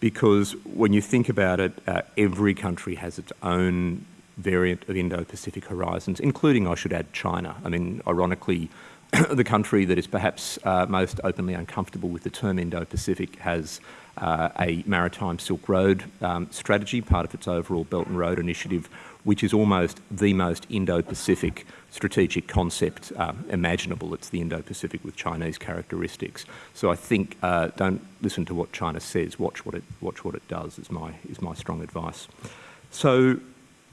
Because when you think about it, uh, every country has its own variant of Indo-Pacific horizons, including, I should add, China. I mean, ironically, (clears throat) the country that is perhaps uh, most openly uncomfortable with the term Indo-Pacific has uh, a maritime Silk Road um, strategy, part of its overall Belt and Road initiative, which is almost the most Indo-Pacific strategic concept um, imaginable. It's the Indo-Pacific with Chinese characteristics. So I think uh, don't listen to what China says. Watch what it watch what it does. Is my is my strong advice. So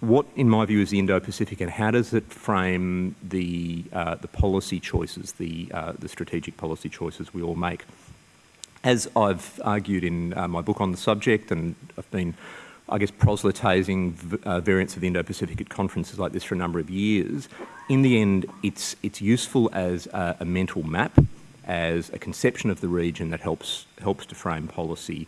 what, in my view, is the Indo-Pacific, and how does it frame the uh, the policy choices, the uh, the strategic policy choices we all make? As I've argued in uh, my book on the subject, and I've been, I guess, proselytising uh, variants of the Indo-Pacific at conferences like this for a number of years. In the end, it's it's useful as a, a mental map, as a conception of the region that helps helps to frame policy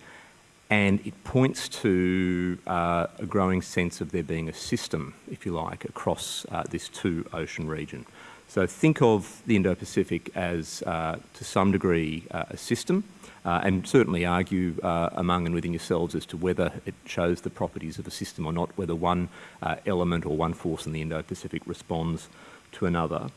and it points to uh, a growing sense of there being a system, if you like, across uh, this two ocean region. So think of the Indo-Pacific as, uh, to some degree, uh, a system, uh, and certainly argue uh, among and within yourselves as to whether it shows the properties of a system or not, whether one element or one force in the Indo-Pacific responds to another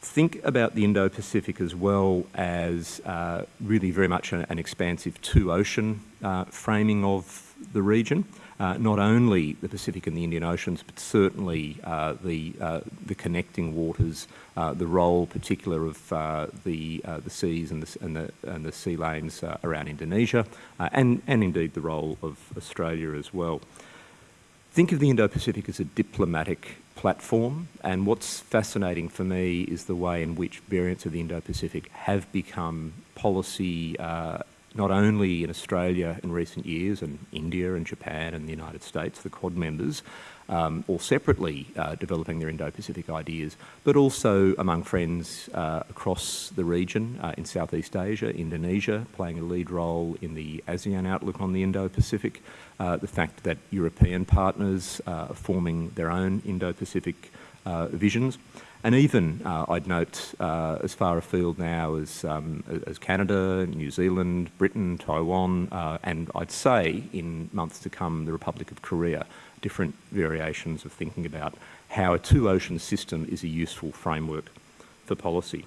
think about the Indo-Pacific as well as uh, really very much an, an expansive two-ocean uh, framing of the region. Uh, not only the Pacific and the Indian Oceans, but certainly uh, the uh, the connecting waters, uh, the role particular of the the seas and the and the, and the sea lanes around Indonesia, and and indeed the role of Australia as well. Think of the Indo-Pacific as a diplomatic platform. And what's fascinating for me is the way in which variants of the Indo-Pacific have become policy uh, not only in Australia in recent years and India and Japan and the United States, the Quad members, um, all separately uh, developing their Indo-Pacific ideas, but also among friends uh, across the region uh, in Southeast Asia, Indonesia playing a lead role in the ASEAN outlook on the Indo-Pacific, uh, the fact that European partners uh, are forming their own Indo-Pacific uh, visions. And even, uh, I'd note, uh, as far afield now as, um, as Canada, New Zealand, Britain, Taiwan, uh, and I'd say in months to come, the Republic of Korea, different variations of thinking about how a two-ocean system is a useful framework for policy.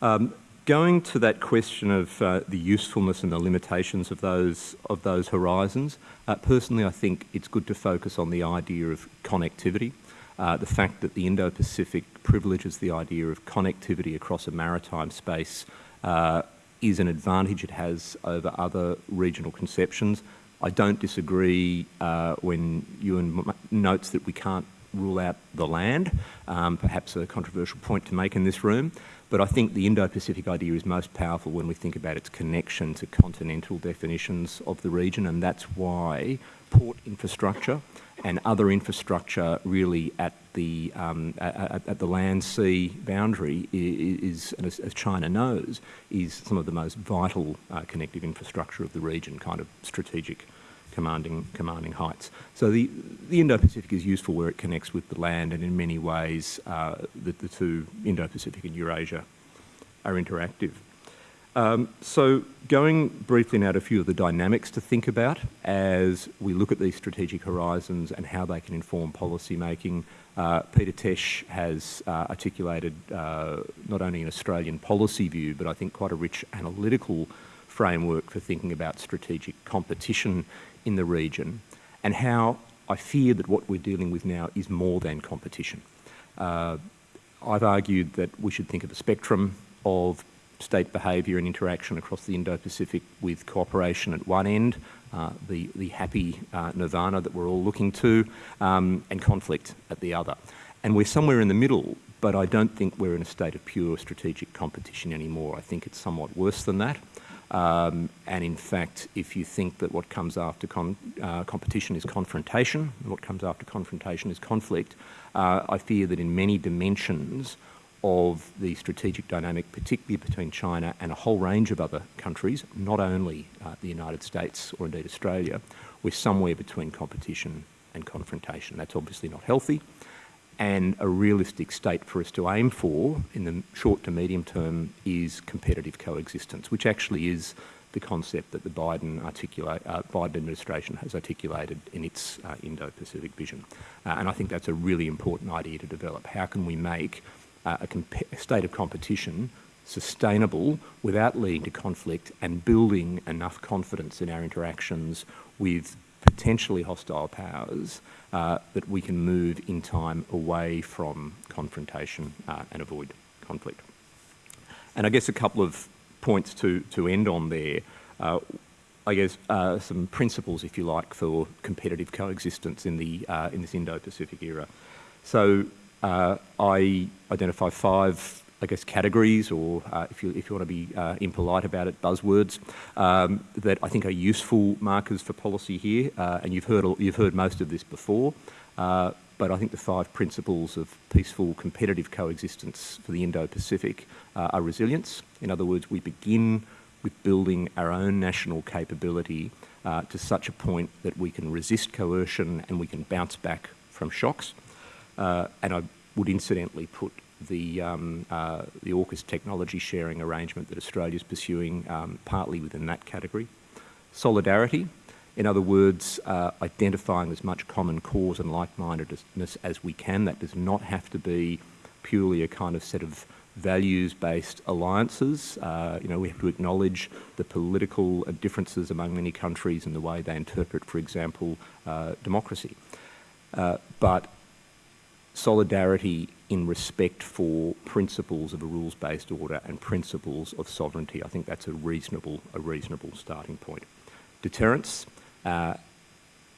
Um, going to that question of uh, the usefulness and the limitations of those, of those horizons, uh, personally I think it's good to focus on the idea of connectivity. Uh, the fact that the Indo-Pacific privileges the idea of connectivity across a maritime space uh, is an advantage it has over other regional conceptions. I don't disagree uh, when Euan notes that we can't rule out the land, um, perhaps a controversial point to make in this room, but I think the Indo-Pacific idea is most powerful when we think about its connection to continental definitions of the region, and that's why port infrastructure and other infrastructure really at the um, at, at, the land sea boundary is, is as, China knows, is some of the most vital uh, connective infrastructure of the region, kind of strategic commanding commanding heights. So the the Indo-Pacific is useful where it connects with the land, and in many ways, uh, the, the two Indo-Pacific and Eurasia are interactive. Um, so going briefly now to a few of the dynamics to think about as we look at these strategic horizons and how they can inform policy making. Uh, Peter Tesch has uh, articulated uh, not only an Australian policy view, but I think quite a rich analytical framework for thinking about strategic competition in the region and how I fear that what we're dealing with now is more than competition. Uh, I've argued that we should think of a spectrum of state behaviour and interaction across the Indo-Pacific with cooperation at one end uh, the, the happy uh, nirvana that we're all looking to, um, and conflict at the other. And we're somewhere in the middle, but I don't think we're in a state of pure strategic competition anymore. I think it's somewhat worse than that. Um, and in fact, if you think that what comes after uh, competition is confrontation, and what comes after confrontation is conflict, uh, I fear that in many dimensions of the strategic dynamic, particularly between China and a whole range of other countries, not only uh, the United States or indeed Australia, we're somewhere between competition and confrontation. That's obviously not healthy and a realistic state for us to aim for in the short to medium term is competitive coexistence, which actually is the concept that the Biden, uh, Biden administration has articulated in its uh, Indo-Pacific vision. Uh, and I think that's a really important idea to develop. How can we make uh, a, state of competition sustainable without leading to conflict and building enough confidence in our interactions with potentially hostile powers uh, that we can move in time away from confrontation uh, and avoid conflict. And I guess a couple of points to, to end on there. Uh, I guess uh, some principles, if you like, for competitive coexistence in, the, uh, in this Indo-Pacific era. So uh, I identify five I guess, categories or, uh, if, you, if you want to be uh, impolite about it, buzzwords um, that I think are useful markers for policy here. Uh, and you've heard, you've heard most of this before. Uh, but I think the five principles of peaceful, competitive coexistence for the Indo-Pacific uh, are resilience. In other words, we begin with building our own national capability to such a point that we can resist coercion and we can bounce back from shocks. And I would incidentally put the, um, uh, the AUKUS technology sharing arrangement that Australia is pursuing um, partly within that category. Solidarity, in other words, uh, identifying as much common cause and like-mindedness as we can. That does not have to be purely a kind of set of values-based alliances. Uh, you know, we have to acknowledge the political differences among many countries and the way they interpret, for example, uh, democracy. Uh, but solidarity in respect for principles of a rules-based order and principles of sovereignty. I think that's a reasonable, a reasonable starting point. Deterrence, uh,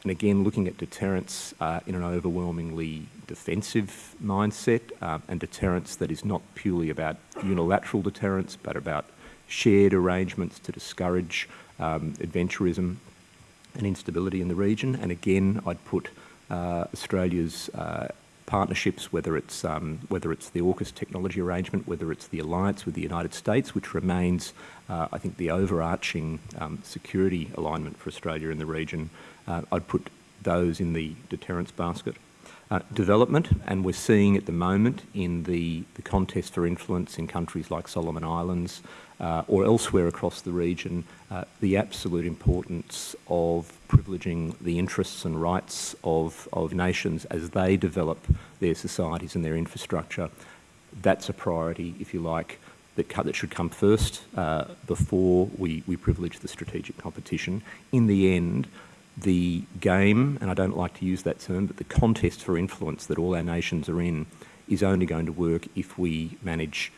and again, looking at deterrence uh, in an overwhelmingly defensive mindset um, and deterrence that is not purely about unilateral deterrence, but about shared arrangements to discourage um, adventurism and instability in the region. And again, I'd put uh, Australia's uh, partnerships, whether it's, um, whether it's the AUKUS technology arrangement, whether it's the alliance with the United States, which remains, uh, I think, the overarching um, security alignment for Australia in the region, uh, I'd put those in the deterrence basket. Uh, development, and we're seeing at the moment in the, the contest for influence in countries like Solomon Islands or elsewhere across the region, uh, the absolute importance of privileging the interests and rights of, of nations as they develop their societies and their infrastructure. That's a priority, if you like, that, that should come first uh, before we, we privilege the strategic competition. In the end, the game, and I don't like to use that term, but the contest for influence that all our nations are in is only going to work if we manage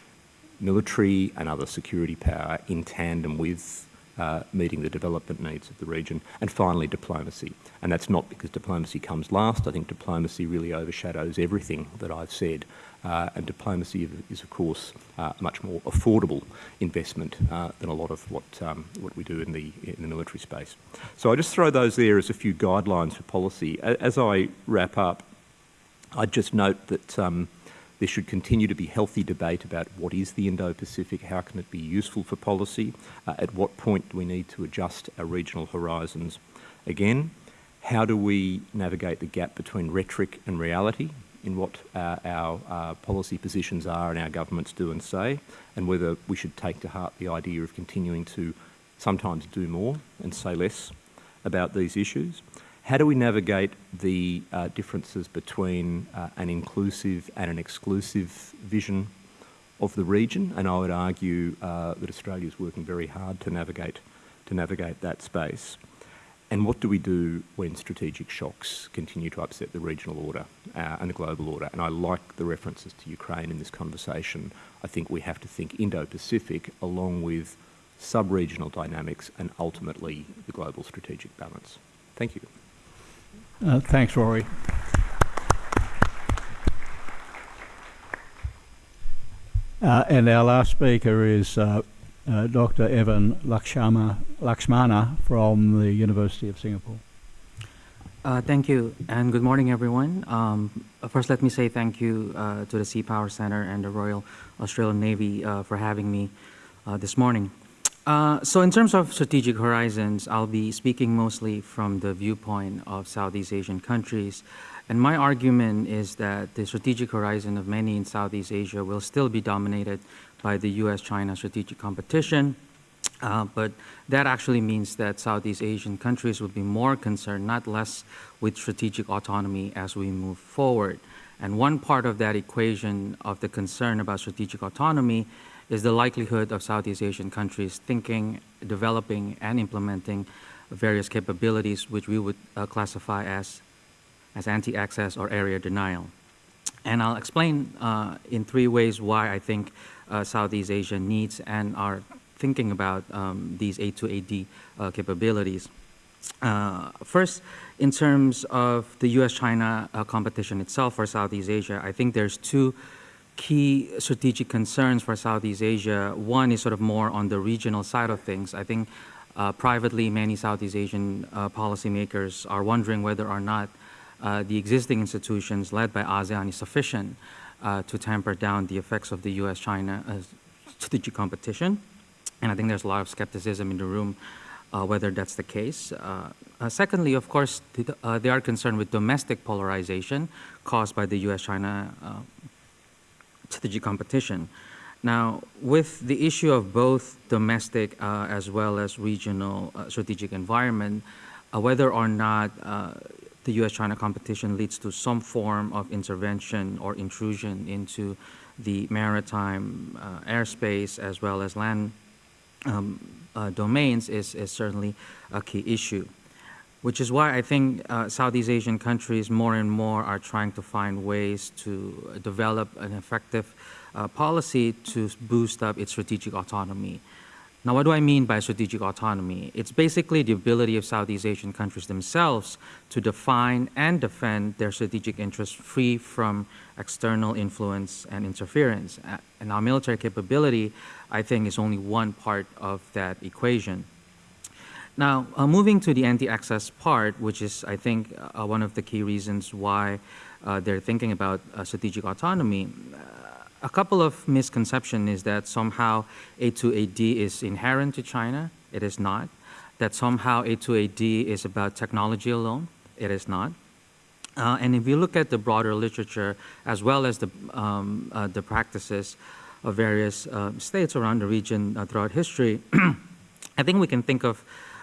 military and other security power in tandem with uh, meeting the development needs of the region. And finally, diplomacy. And that's not because diplomacy comes last. I think diplomacy really overshadows everything that I've said. Uh, and diplomacy is, of course, uh, a much more affordable investment uh, than a lot of what, um, what we do in the, in the military space. So I just throw those there as a few guidelines for policy. As I wrap up, I'd just note that um, there should continue to be healthy debate about what is the Indo-Pacific, how can it be useful for policy, uh, at what point do we need to adjust our regional horizons again, how do we navigate the gap between rhetoric and reality in what uh, our uh, policy positions are and our governments do and say, and whether we should take to heart the idea of continuing to sometimes do more and say less about these issues. How do we navigate the uh, differences between uh, an inclusive and an exclusive vision of the region? And I would argue uh, that Australia is working very hard to navigate, to navigate that space. And what do we do when strategic shocks continue to upset the regional order uh, and the global order? And I like the references to Ukraine in this conversation. I think we have to think Indo-Pacific along with sub-regional dynamics, and ultimately the global strategic balance. Thank you. Uh, thanks, Rory. Uh, and our last speaker is uh, uh, Dr. Evan Lakshma, Laksmana from the University of Singapore. Uh, thank you, and good morning, everyone. Um, first, let me say thank you uh, to the Sea Power Center and the Royal Australian Navy uh, for having me uh, this morning. Uh, so in terms of strategic horizons, I'll be speaking mostly from the viewpoint of Southeast Asian countries. And my argument is that the strategic horizon of many in Southeast Asia will still be dominated by the US-China strategic competition. Uh, but that actually means that Southeast Asian countries will be more concerned, not less, with strategic autonomy as we move forward. And one part of that equation of the concern about strategic autonomy is the likelihood of Southeast Asian countries thinking, developing, and implementing various capabilities which we would uh, classify as, as anti-access or area denial. And I'll explain uh, in three ways why I think uh, Southeast Asia needs and are thinking about um, these A2AD uh, capabilities. Uh, first, in terms of the US-China uh, competition itself for Southeast Asia, I think there's two key strategic concerns for Southeast Asia. One is sort of more on the regional side of things. I think uh, privately, many Southeast Asian uh, policymakers are wondering whether or not uh, the existing institutions led by ASEAN is sufficient uh, to tamper down the effects of the US-China uh, strategic competition. And I think there's a lot of skepticism in the room uh, whether that's the case. secondly, of course, they are concerned with domestic polarization caused by the US-China strategic competition. Now, with the issue of both domestic uh, as well as regional uh, strategic environment, uh, whether or not uh, the US-China competition leads to some form of intervention or intrusion into the maritime uh, airspace as well as land um, uh, domains is, is certainly a key issue which is why I think uh, Southeast Asian countries more and more are trying to find ways to develop an effective uh, policy to boost up its strategic autonomy. Now, what do I mean by strategic autonomy? It's basically the ability of Southeast Asian countries themselves to define and defend their strategic interests free from external influence and interference. And our military capability, I think, is only one part of that equation. Now, uh, moving to the anti-access part, which is, I think, uh, one of the key reasons why uh, they're thinking about uh, strategic autonomy, uh, a couple of misconceptions is that somehow A2AD is inherent to China. It is not. That somehow A2AD is about technology alone. It is not. Uh, and if you look at the broader literature, as well as the, um, the practices of various states around the region throughout history, (clears throat) I think we can think of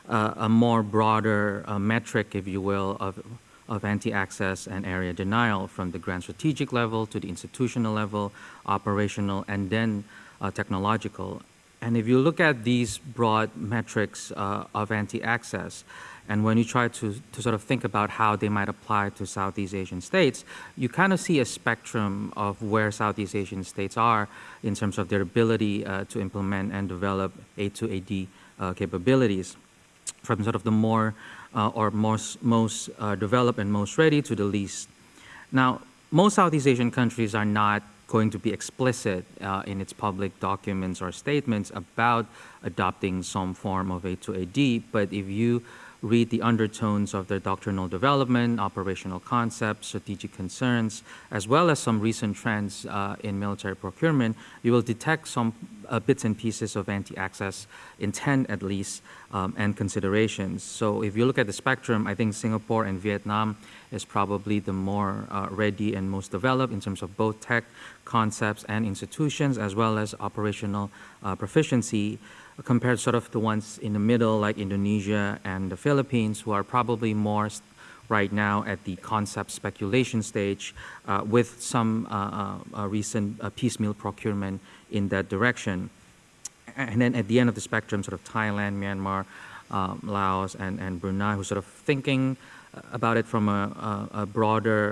uh, a more broader uh, metric, if you will, of, of anti-access and area denial from the grand strategic level to the institutional level, operational, and then uh, technological. And if you look at these broad metrics uh, of anti-access, and when you try to, to sort of think about how they might apply to Southeast Asian states, you kind of see a spectrum of where Southeast Asian states are in terms of their ability uh, to implement and develop A2AD uh, capabilities from sort of the more uh, or most, most uh, developed and most ready to the least. Now, most Southeast Asian countries are not going to be explicit uh, in its public documents or statements about adopting some form of A2AD, but if you read the undertones of their doctrinal development, operational concepts, strategic concerns, as well as some recent trends uh, in military procurement, you will detect some uh, bits and pieces of anti-access intent at least um, and considerations. So if you look at the spectrum, I think Singapore and Vietnam is probably the more uh, ready and most developed in terms of both tech concepts and institutions as well as operational uh, proficiency compared sort of the ones in the middle like Indonesia and the Philippines who are probably more right now at the concept speculation stage uh, with some uh, uh, uh recent uh, piecemeal procurement in that direction. And then at the end of the spectrum, sort of Thailand, Myanmar, um, Laos, and, and Brunei, who sort of thinking about it from a, a, a broader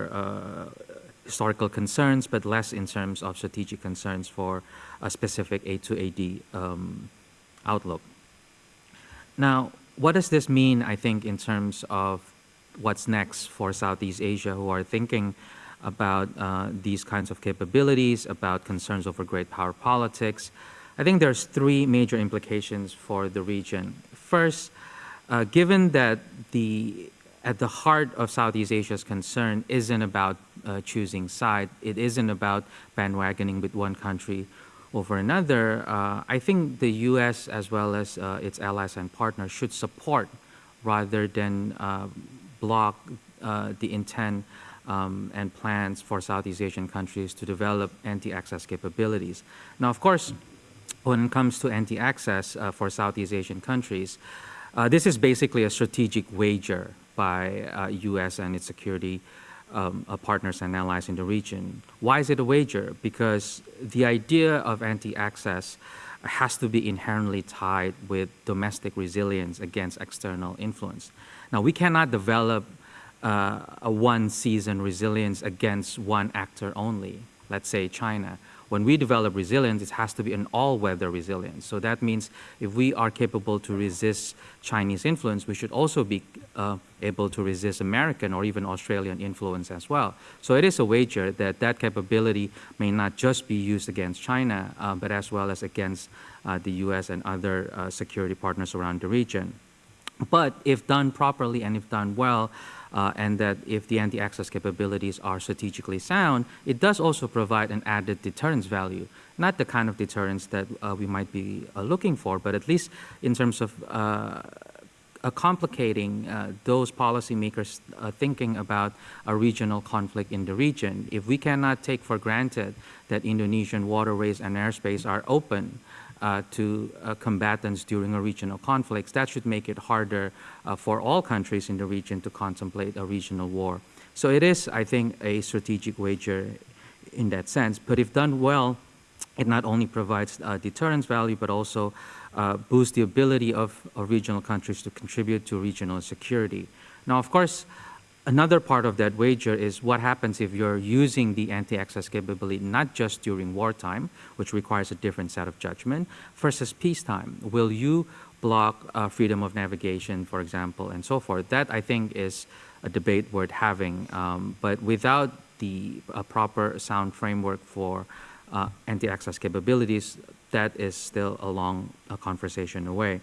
historical concerns, but less in terms of strategic concerns for a specific A2AD um, outlook. Now, what does this mean, I think, in terms of what's next for Southeast Asia who are thinking about uh, these kinds of capabilities, about concerns over great power politics? I think there's three major implications for the region. First, uh, given that the at the heart of Southeast Asia's concern isn't about uh, choosing side, it isn't about bandwagoning with one country over another, uh, I think the U.S. as well as uh, its allies and partners should support rather than uh, block uh, the intent um, and plans for Southeast Asian countries to develop anti-access capabilities. Now, of course, when it comes to anti-access uh, for Southeast Asian countries, this is basically a strategic wager by uh, U.S. and its security um, uh, partners and allies in the region. Why is it a wager? Because the idea of anti-access has to be inherently tied with domestic resilience against external influence. Now, we cannot develop uh, a one-season resilience against one actor only, let's say China when we develop resilience, it has to be an all-weather resilience. So that means if we are capable to resist Chinese influence, we should also be uh, able to resist American or even Australian influence as well. So it is a wager that that capability may not just be used against China, uh, but as well as against uh, the US and other uh, security partners around the region. But if done properly and if done well, uh, and that if the anti-access capabilities are strategically sound, it does also provide an added deterrence value. Not the kind of deterrence that uh, we might be uh, looking for, but at least in terms of uh, complicating uh, those policymakers uh, thinking about a regional conflict in the region. If we cannot take for granted that Indonesian waterways and airspace are open, uh, to uh, combatants during a regional conflicts, that should make it harder uh, for all countries in the region to contemplate a regional war. So it is, I think, a strategic wager in that sense. But if done well, it not only provides uh, deterrence value, but also uh, boosts the ability of, of regional countries to contribute to regional security. Now, of course, Another part of that wager is what happens if you're using the anti-access capability not just during wartime, which requires a different set of judgment, versus peacetime. Will you block uh, freedom of navigation, for example, and so forth? That, I think, is a debate worth having. Um, but without the uh, proper sound framework for uh, anti-access capabilities, that is still a long uh, conversation away.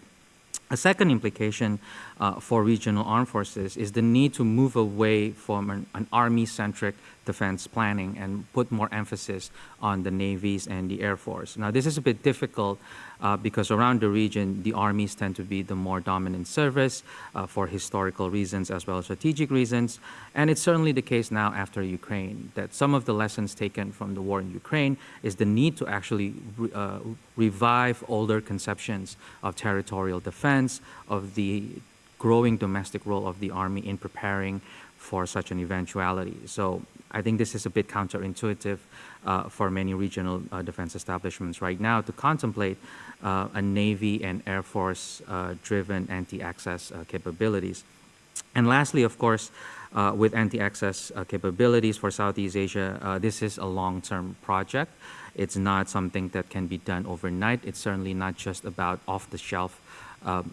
A second implication uh, for regional armed forces is the need to move away from an, an army-centric defense planning and put more emphasis on the navies and the air force. Now, this is a bit difficult uh, because around the region, the armies tend to be the more dominant service uh, for historical reasons as well as strategic reasons. And it's certainly the case now after Ukraine, that some of the lessons taken from the war in Ukraine is the need to actually re uh, revive older conceptions of territorial defense, of the growing domestic role of the army in preparing for such an eventuality. So I think this is a bit counterintuitive uh, for many regional uh, defense establishments right now to contemplate a Navy and Air Force uh, driven anti-access uh, capabilities. And lastly, of course, uh, with anti-access capabilities for Southeast Asia, this is a long-term project. It's not something that can be done overnight. It's certainly not just about off-the-shelf um,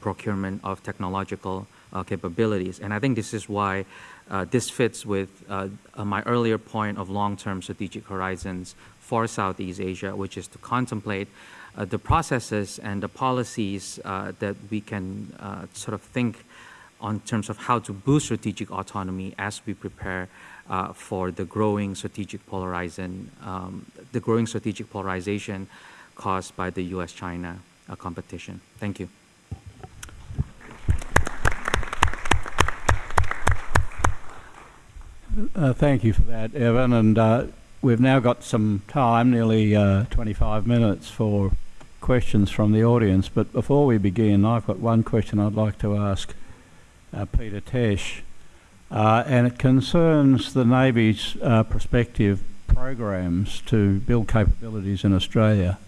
procurement of technological capabilities. And I think this is why uh, this fits with uh, uh, my earlier point of long-term strategic horizons for Southeast Asia, which is to contemplate uh, the processes and the policies uh, that we can uh, sort of think on terms of how to boost strategic autonomy as we prepare for the growing strategic polarization, um, the growing strategic polarization caused by the U.S.-China competition. Thank you. Uh, thank you for that, Evan. And uh, we've now got some time, nearly uh, 25 minutes, for questions from the audience. But before we begin, I've got one question I'd like to ask uh, Peter Tesch. Uh, and it concerns the Navy's uh, prospective programs to build capabilities in Australia.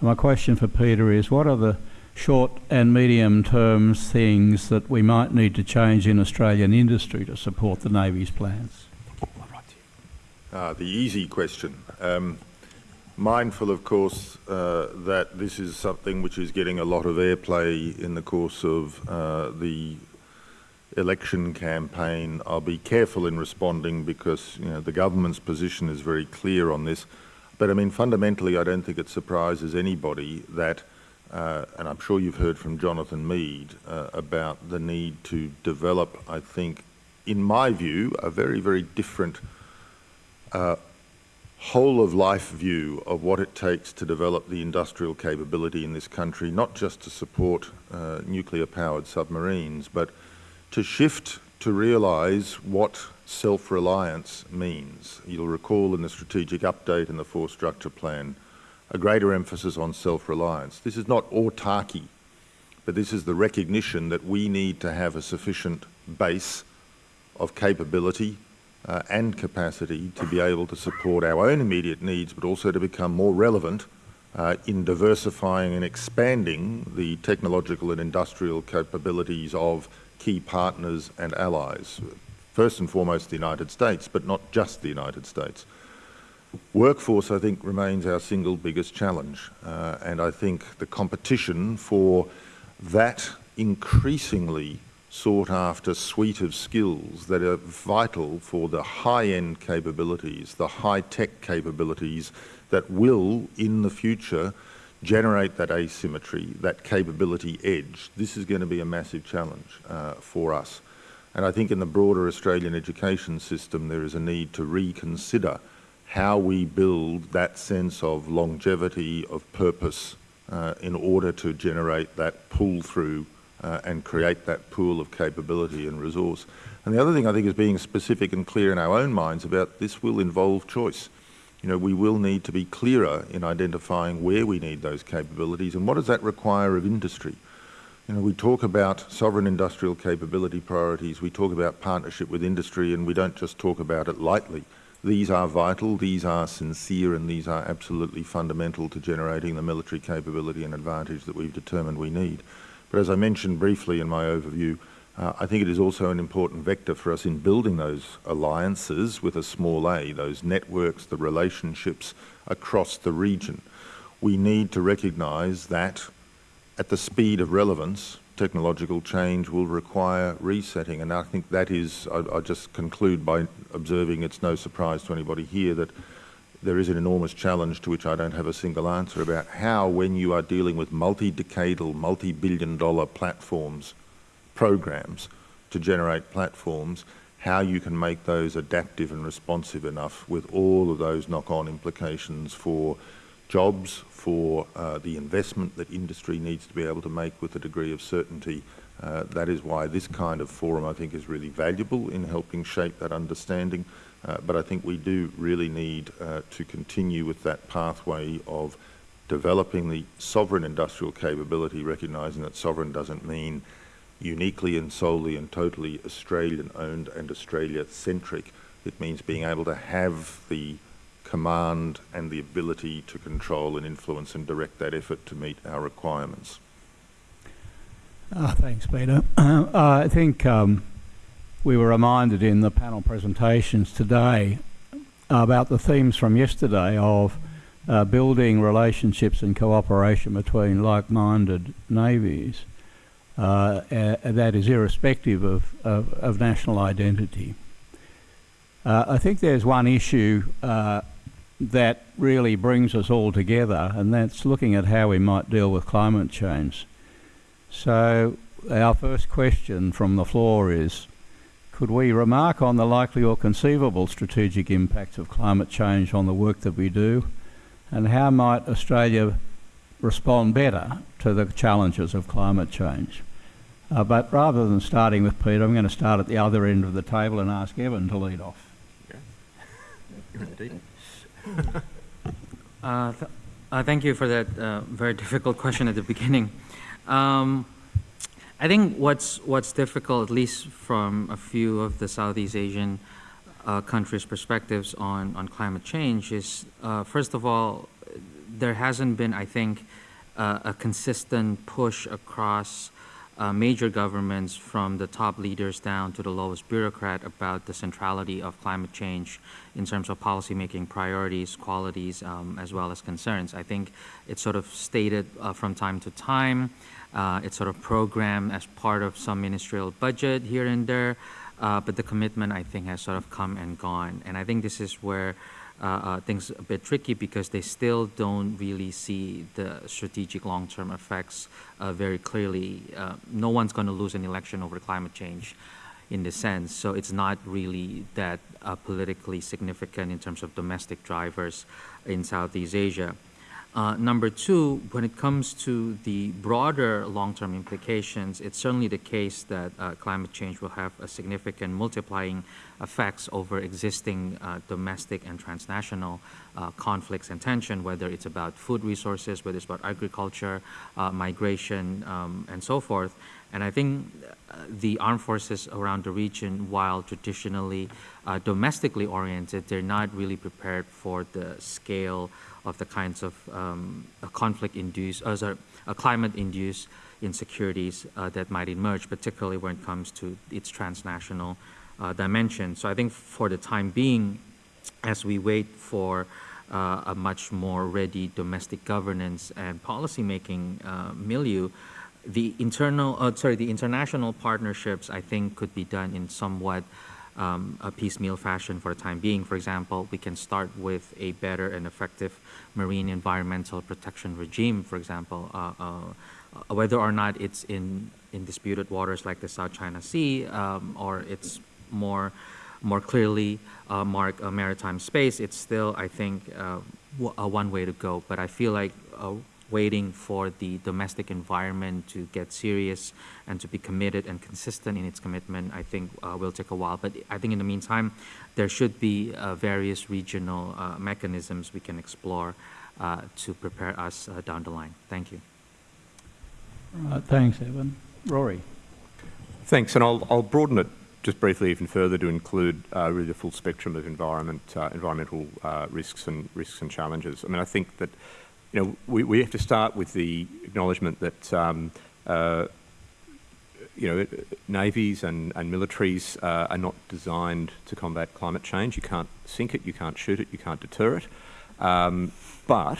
My question for Peter is, what are the short and medium term things that we might need to change in Australian industry to support the Navy's plans? Uh, the easy question. Um, mindful, of course, uh, that this is something which is getting a lot of airplay in the course of uh, the election campaign. I'll be careful in responding because you know, the government's position is very clear on this. But I mean, fundamentally, I don't think it surprises anybody that, uh, and I'm sure you've heard from Jonathan Mead uh, about the need to develop, I think, in my view, a very, very different uh, whole of life view of what it takes to develop the industrial capability in this country, not just to support uh, nuclear powered submarines, but to shift to realise what self-reliance means. You'll recall in the strategic update and the force structure plan, a greater emphasis on self-reliance. This is not autarky, but this is the recognition that we need to have a sufficient base of capability uh, and capacity to be able to support our own immediate needs, but also to become more relevant uh, in diversifying and expanding the technological and industrial capabilities of key partners and allies. First and foremost, the United States, but not just the United States. Workforce, I think, remains our single biggest challenge, uh, and I think the competition for that increasingly sought after suite of skills that are vital for the high-end capabilities, the high-tech capabilities that will, in the future, generate that asymmetry, that capability edge. This is going to be a massive challenge uh, for us. And I think in the broader Australian education system, there is a need to reconsider how we build that sense of longevity, of purpose, uh, in order to generate that pull-through uh, and create that pool of capability and resource. And the other thing I think is being specific and clear in our own minds about this will involve choice. You know, we will need to be clearer in identifying where we need those capabilities and what does that require of industry. You know, we talk about sovereign industrial capability priorities, we talk about partnership with industry and we don't just talk about it lightly. These are vital, these are sincere and these are absolutely fundamental to generating the military capability and advantage that we've determined we need. But as I mentioned briefly in my overview, uh, I think it is also an important vector for us in building those alliances with a small a, those networks, the relationships across the region. We need to recognise that at the speed of relevance, technological change will require resetting. And I think that is, I, I just conclude by observing it's no surprise to anybody here that there is an enormous challenge to which I don't have a single answer about how, when you are dealing with multi-decadal, multi-billion dollar platforms, programs to generate platforms, how you can make those adaptive and responsive enough with all of those knock-on implications for jobs, for uh, the investment that industry needs to be able to make with a degree of certainty. Uh, that is why this kind of forum, I think, is really valuable in helping shape that understanding. Uh, but I think we do really need uh, to continue with that pathway of developing the sovereign industrial capability, recognising that sovereign doesn't mean uniquely and solely and totally Australian-owned and Australia-centric. It means being able to have the command and the ability to control and influence and direct that effort to meet our requirements. Uh, thanks, Peter. (coughs) Uh, I think um, we were reminded in the panel presentations today about the themes from yesterday of uh, building relationships and cooperation between like-minded navies. Uh, that is irrespective of, of, of national identity. Uh, I think there's one issue uh, that really brings us all together, and that's looking at how we might deal with climate change. So our first question from the floor is, could we remark on the likely or conceivable strategic impacts of climate change on the work that we do, and how might Australia respond better to the challenges of climate change? Uh, but rather than starting with Peter, I'm going to start at the other end of the table and ask Evan to lead off. (laughs) uh, th uh, thank you for that uh, very difficult question at the beginning. Um, I think what's what's difficult, at least from a few of the Southeast Asian uh, countries' perspectives on on climate change, is uh, first of all, there hasn't been, I think, uh, a consistent push across uh, major governments from the top leaders down to the lowest bureaucrat about the centrality of climate change in terms of policymaking priorities, qualities, um, as well as concerns. I think it's sort of stated uh, from time to time. Uh, it's sort of programmed as part of some ministerial budget here and there, uh, but the commitment I think has sort of come and gone. And I think this is where uh, uh, things a bit tricky because they still don't really see the strategic long-term effects uh, very clearly. Uh, no one's going to lose an election over climate change in this sense, so it's not really that uh, politically significant in terms of domestic drivers in Southeast Asia. Uh, number two, when it comes to the broader long-term implications, it's certainly the case that uh, climate change will have a significant multiplying effects over existing uh, domestic and transnational uh, conflicts and tension, whether it's about food resources, whether it's about agriculture, uh, migration, um, and so forth. And I think uh, the armed forces around the region, while traditionally domestically oriented, they're not really prepared for the scale of the kinds of um, conflict-induced, uh, sorry, climate-induced insecurities uh, that might emerge, particularly when it comes to its transnational uh, dimension. So I think for the time being, as we wait for uh, a much more ready domestic governance and policymaking uh, milieu, the internal, sorry, the international partnerships I think could be done in somewhat um, a piecemeal fashion for the time being. For example, we can start with a better and effective marine environmental protection regime, for example, uh, uh, whether or not it's in, in disputed waters like the South China Sea um, or it's more, more clearly uh, mark a maritime space, it's still, I think, uh, one way to go. But I feel like uh, waiting for the domestic environment to get serious and to be committed and consistent in its commitment, I think uh, will take a while. But I think in the meantime, there should be uh, various regional uh, mechanisms we can explore uh, to prepare us uh, down the line. Thank you. thanks, Evan. Rory. Thanks, and I'll, I'll broaden it just briefly even further to include uh, really the full spectrum of environment, uh, environmental uh, risks and risks and challenges. I mean, I think that you know, we, we have to start with the acknowledgement that, um, uh, you know, navies and, and militaries uh, are not designed to combat climate change. You can't sink it, you can't shoot it, you can't deter it. Um, but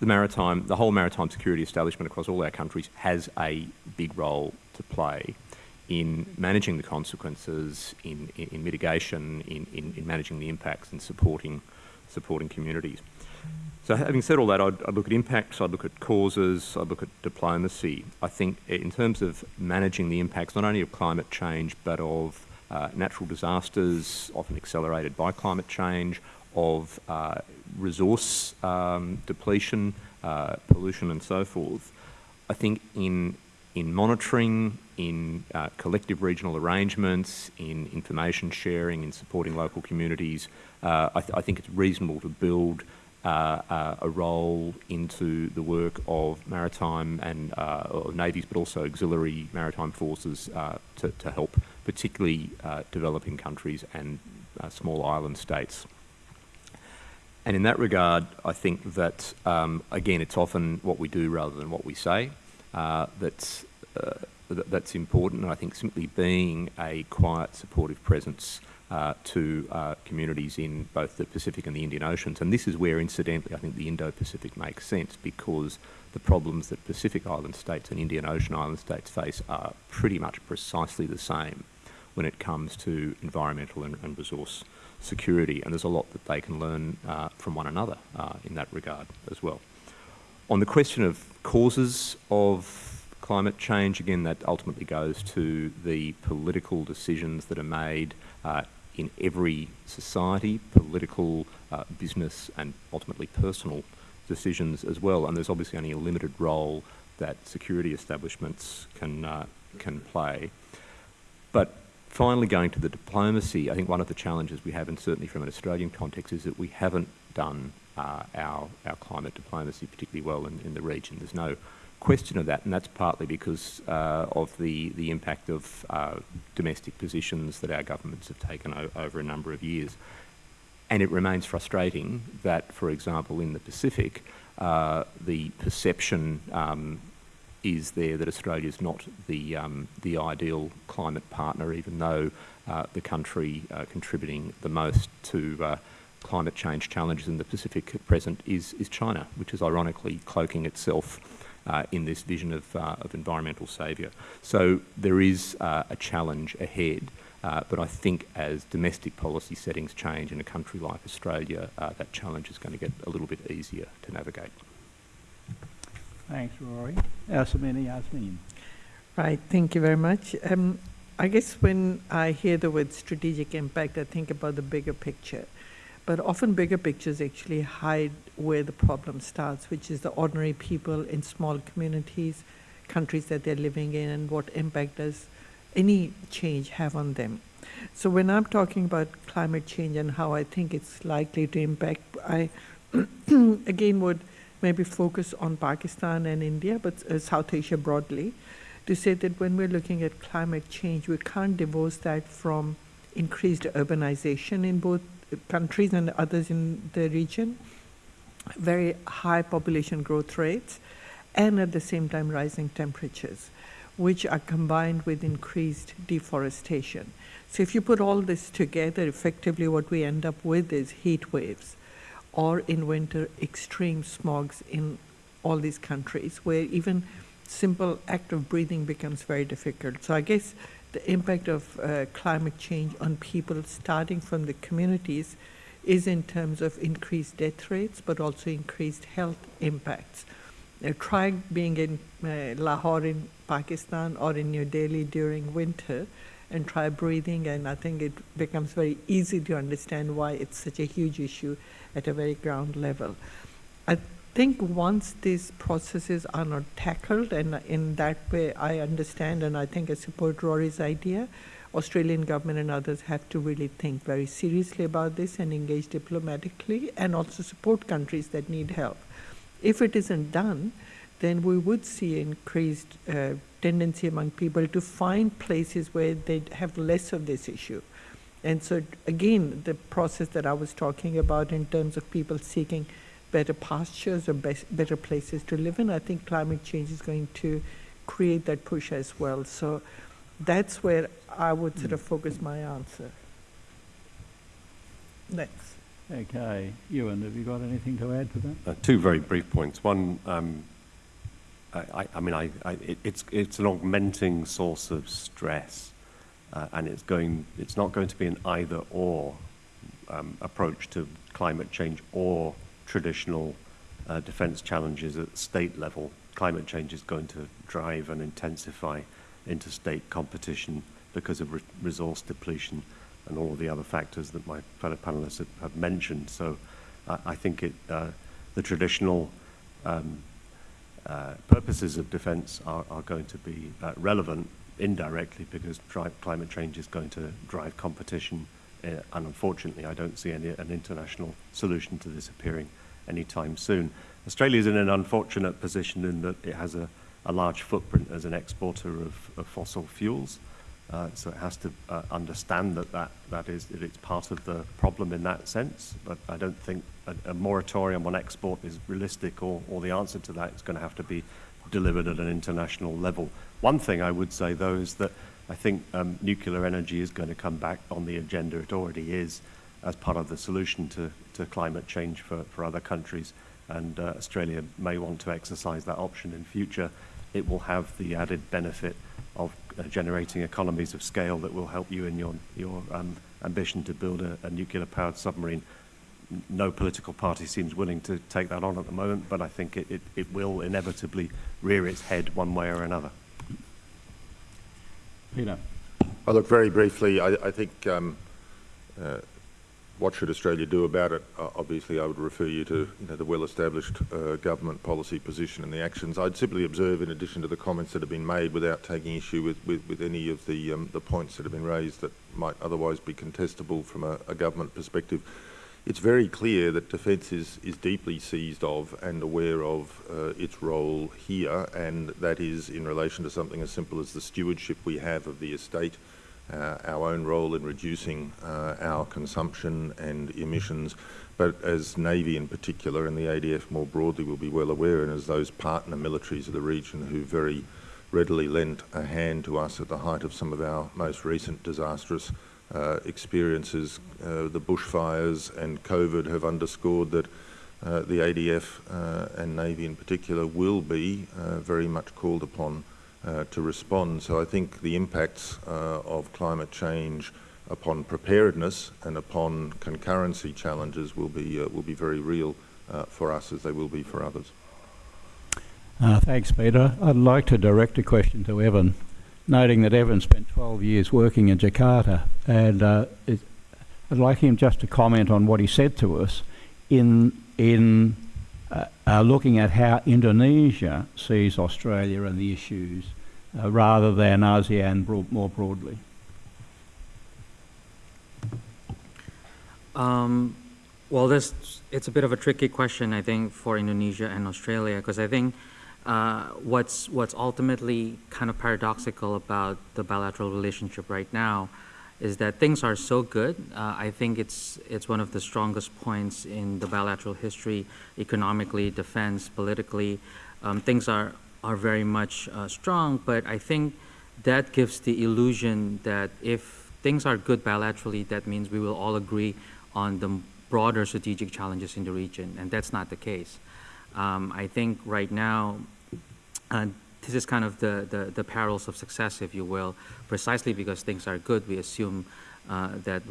the maritime, the whole maritime security establishment across all our countries has a big role to play in managing the consequences, in, in, in mitigation, in, in, in managing the impacts and supporting, supporting communities. So having said all that, I'd, I'd, look at impacts, I'd look at causes, I'd look at diplomacy. I think in terms of managing the impacts not only of climate change but of uh, natural disasters, often accelerated by climate change, of uh, resource um, depletion, uh, pollution and so forth, I think in, in monitoring, in uh, collective regional arrangements, in information sharing, in supporting local communities, uh, I, th I think it's reasonable to build uh, uh, a role into the work of maritime and uh, navies, but also auxiliary maritime forces uh, to, to, help, particularly developing countries and small island states. And in that regard, I think that, um, again, it's often what we do rather than what we say that's, that's important. And I think simply being a quiet, supportive presence uh, to uh, communities in both the Pacific and the Indian Oceans. And this is where, incidentally, I think the Indo-Pacific makes sense because the problems that Pacific Island states and Indian Ocean Island states face are pretty much precisely the same when it comes to environmental and, and resource security. And there's a lot that they can learn uh, from one another uh, in that regard as well. On the question of causes of climate change, again, that ultimately goes to the political decisions that are made uh, in every society, political, uh, business and ultimately personal decisions as well. And there's obviously only a limited role that security establishments can, uh, can play. But finally going to the diplomacy, I think one of the challenges we have, and certainly from an Australian context, is that we haven't done uh, our, our climate diplomacy particularly well in, in the region. There's no question of that, and that's partly because uh, of the, the impact of uh, domestic positions that our governments have taken over a number of years. And it remains frustrating that, for example, in the Pacific, uh, the perception um, is there that Australia is not the, um, the ideal climate partner, even though uh, the country uh, contributing the most to uh, climate change challenges in the Pacific at present is, is China, which is ironically cloaking itself uh, in this vision of, uh, of environmental saviour. So there is uh, a challenge ahead, uh, but I think as domestic policy settings change in a country like Australia, uh, that challenge is going to get a little bit easier to navigate. Thanks, Rory. Samina Yasmeen. Right, thank you very much. Um, I guess when I hear the word strategic impact, I think about the bigger picture. But often bigger pictures actually hide where the problem starts, which is the ordinary people in small communities, countries that they're living in, and what impact does any change have on them. So when I'm talking about climate change and how I think it's likely to impact, I (clears throat) again would maybe focus on Pakistan and India, but uh, South Asia broadly, to say that when we're looking at climate change, we can't divorce that from increased urbanization in both countries and others in the region, very high population growth rates, and at the same time rising temperatures, which are combined with increased deforestation. So if you put all this together, effectively what we end up with is heat waves, or in winter, extreme smogs in all these countries, where even simple act of breathing becomes very difficult. So I guess the impact of uh, climate change on people starting from the communities is in terms of increased death rates, but also increased health impacts. Try being in uh, Lahore in Pakistan or in New Delhi during winter and try breathing, and I think it becomes very easy to understand why it's such a huge issue at a very ground level. I think once these processes are not tackled, and in that way I understand and I think I support Rory's idea, Australian government and others have to really think very seriously about this and engage diplomatically and also support countries that need help. If it isn't done, then we would see increased uh, tendency among people to find places where they have less of this issue. And so again, the process that I was talking about in terms of people seeking better pastures or best, better places to live in, I think climate change is going to create that push as well. So that's where I would sort of focus my answer. Next. Okay, Euan, have you got anything to add to that? Uh, two very brief points. One, um, I, I, I mean, I, I, it, it's, it's an augmenting source of stress, uh, and it's, going, it's not going to be an either or um, approach to climate change or traditional uh, defence challenges at state level. Climate change is going to drive and intensify interstate competition because of re resource depletion and all of the other factors that my fellow panelists have, have mentioned. So uh, I think it, uh, the traditional um, uh, purposes of defence are, are, going to be uh, relevant indirectly because climate change is going to drive competition uh, and unfortunately I don't see any, an international solution to this appearing anytime soon. Australia is in an unfortunate position in that it has a, a large footprint as an exporter of, of fossil fuels. Uh, so it has to uh, understand that, that that is that it's part of the problem in that sense. But I don't think a, a moratorium on export is realistic, or, or the answer to that is going to have to be delivered at an international level. One thing I would say, though, is that I think um, nuclear energy is going to come back on the agenda. It already is as part of the solution to, to climate change for, for other countries. And uh, Australia may want to exercise that option in future. It will have the added benefit of uh, generating economies of scale that will help you in your, your um, ambition to build a, a nuclear-powered submarine. No political party seems willing to take that on at the moment, but I think it, it, it will inevitably rear its head one way or another. Peter. I look very briefly. I, I think um, uh, what should Australia do about it? Uh, obviously, I would refer you to you know, the well-established uh, government policy position and the actions. I'd simply observe, in addition to the comments that have been made, without taking issue with, with, with any of the, um, the points that have been raised that might otherwise be contestable from a, a government perspective, it's very clear that defence is, is deeply seized of and aware of uh, its role here, and that is in relation to something as simple as the stewardship we have of the estate uh, our own role in reducing uh, our consumption and emissions. But as Navy in particular and the ADF more broadly will be well aware, and as those partner militaries of the region who very readily lent a hand to us at the height of some of our most recent disastrous uh, experiences, uh, the bushfires and COVID have underscored that uh, the ADF uh, and Navy in particular will be very much called upon uh, to respond. So I think the impacts of climate change upon preparedness and upon concurrency challenges will be, will be very real for us as they will be for others. Uh, thanks, Peter. I'd like to direct a question to Evan, noting that Evan spent 12 years working in Jakarta, and uh, it, I'd like him just to comment on what he said to us in in uh, uh looking at how Indonesia sees Australia and the issues, uh, rather than ASEAN more broadly. Um, well, this it's a bit of a tricky question, I think, for Indonesia and Australia, because I think uh, what's what's ultimately kind of paradoxical about the bilateral relationship right now is that things are so good. Uh, I think it's it's one of the strongest points in the bilateral history, economically, defense, politically. Um, things are are very much uh, strong, but I think that gives the illusion that if things are good bilaterally, that means we will all agree on the broader strategic challenges in the region, and that's not the case. Um, I think right now and this is kind of the, the, the, perils of success, if you will, precisely because things are good. We assume uh, that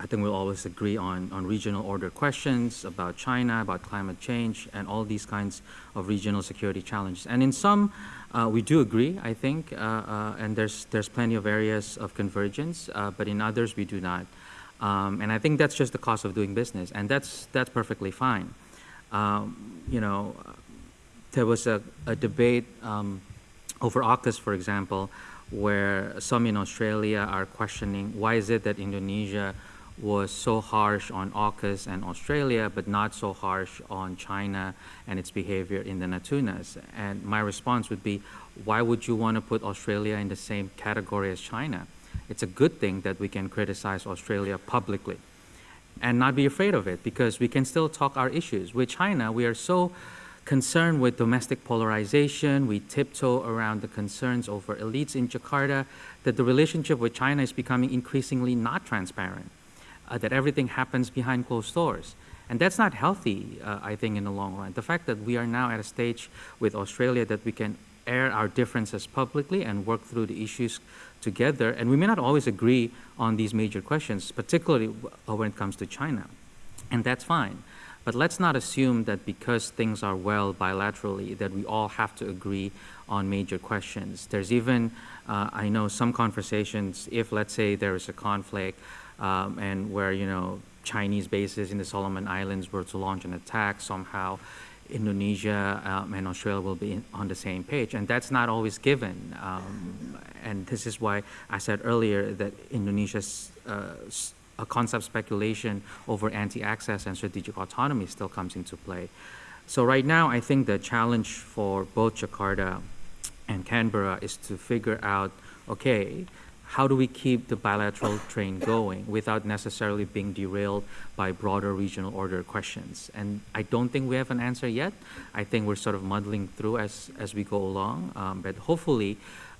I think we'll always agree on, on regional order questions about China, about climate change, and all these kinds of regional security challenges. And in some, uh, we do agree, I think, uh, uh and there's, there's plenty of areas of convergence, uh, but in others we do not. Um, and I think that's just the cost of doing business, and that's, that's perfectly fine. Um, you know, there was a, a debate um, over AUKUS, for example, where some in Australia are questioning why is it that Indonesia was so harsh on AUKUS and Australia, but not so harsh on China and its behavior in the Natunas. And my response would be, why would you want to put Australia in the same category as China? It's a good thing that we can criticize Australia publicly and not be afraid of it because we can still talk our issues. With China, we are so concerned with domestic polarization. We tiptoe around the concerns over elites in Jakarta, that the relationship with China is becoming increasingly not transparent, uh, that everything happens behind closed doors. And that's not healthy, uh, I think, in the long run. The fact that we are now at a stage with Australia that we can air our differences publicly and work through the issues together, and we may not always agree on these major questions, particularly when it comes to China. And that's fine. But let's not assume that because things are well bilaterally that we all have to agree on major questions. There's even, uh, I know some conversations, if let's say there is a conflict um, and where, you know, Chinese bases in the Solomon Islands were to launch an attack somehow, Indonesia um, and Australia will be in, on the same page, and that's not always given. Um, and this is why I said earlier that Indonesia's uh, concept speculation over anti-access and strategic autonomy still comes into play. So right now, I think the challenge for both Jakarta and Canberra is to figure out, okay, how do we keep the bilateral train going without necessarily being derailed by broader regional order questions? And I don't think we have an answer yet. I think we're sort of muddling through as, as we go along, um, but hopefully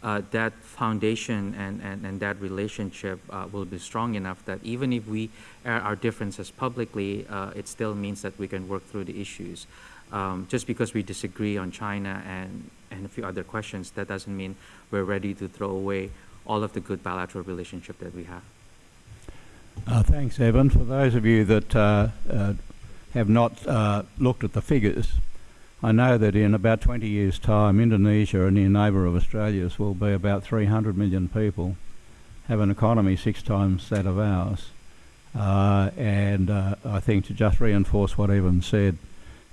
uh, that foundation and, and, and that relationship uh, will be strong enough that even if we air our differences publicly, uh, it still means that we can work through the issues. Um, just because we disagree on China and, and a few other questions, that doesn't mean we're ready to throw away all of the good bilateral relationship that we have. Uh, thanks, Evan. For those of you that uh, uh, have not looked at the figures, I know that in about 20 years' time, Indonesia, a near neighbour of Australia's, will be about 300 million people, have an economy six times that of ours. Uh, and uh, I think to just reinforce what Evan said,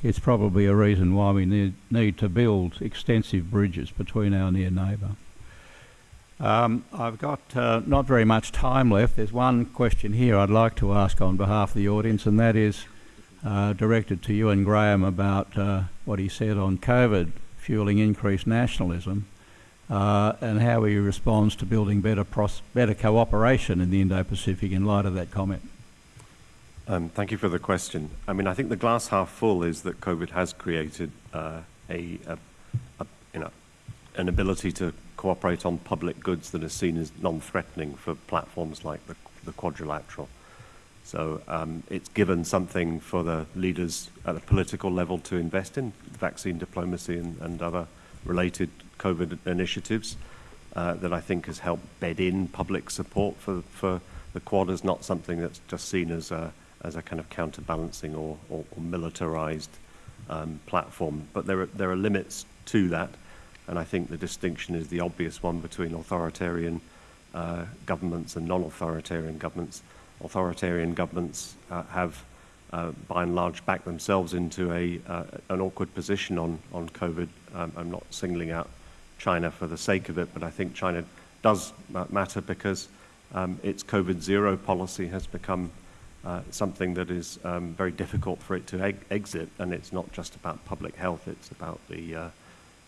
it's probably a reason why we need, need to build extensive bridges between our near neighbour. Um, I've got uh, not very much time left. There's one question here I'd like to ask on behalf of the audience, and that is uh, directed to Euan Graham about uh, what he said on COVID fueling increased nationalism. uh, and how he responds to building better, better cooperation in the Indo-Pacific in light of that comment. Um, thank you for the question. I mean, I think the glass half full is that COVID has created uh, a, a, a, you know, an ability to cooperate on public goods that is seen as non-threatening for platforms like the, the quadrilateral. So um, it's given something for the leaders at a political level to invest in, vaccine diplomacy and, and other related COVID initiatives uh, that I think has helped bed in public support for, for the Quad as not something that's just seen as a, as a kind of counterbalancing or, or, or militarized um, platform. But there are, there are limits to that, and I think the distinction is the obvious one between authoritarian uh, governments and non-authoritarian governments. Authoritarian governments uh, have, uh, by and large, backed themselves into a, uh, an awkward position on, on COVID. Um, I'm not singling out China for the sake of it, but I think China does matter because um, its COVID zero policy has become uh, something that is um, very difficult for it to exit, and it's not just about public health; it's about the uh,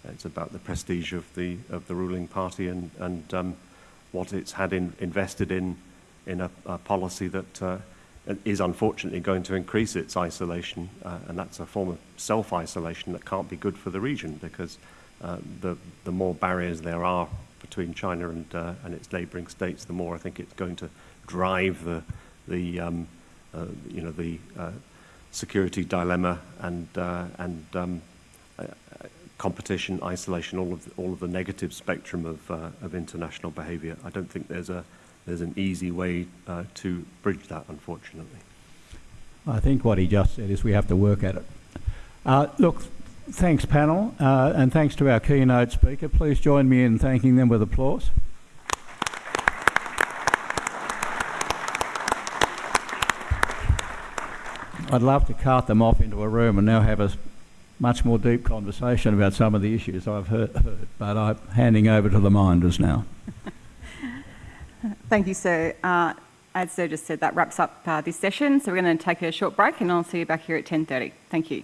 it's about the prestige of the of the ruling party and and um, what it's had in, invested in in a, a policy that uh, is unfortunately going to increase its isolation, uh, and that's a form of self-isolation that can't be good for the region because uh, the the more barriers there are between China and and its neighbouring states, the more I think it's going to drive the the um, you know the security dilemma and and um, competition, isolation, all of the, all of the negative spectrum of uh, of international behaviour. I don't think there's a there's an easy way uh, to bridge that, unfortunately. I think what he just said is we have to work at it. Uh, look, thanks panel, uh, and thanks to our keynote speaker. Please join me in thanking them with applause. I'd love to cart them off into a room and now have a much more deep conversation about some of the issues I've heard, heard but I'm handing over to the minders now. (laughs) Thank you, sir. Uh, as sir just said, that wraps up uh, this session. So we're going to take a short break and I'll see you back here at 10.30. Thank you.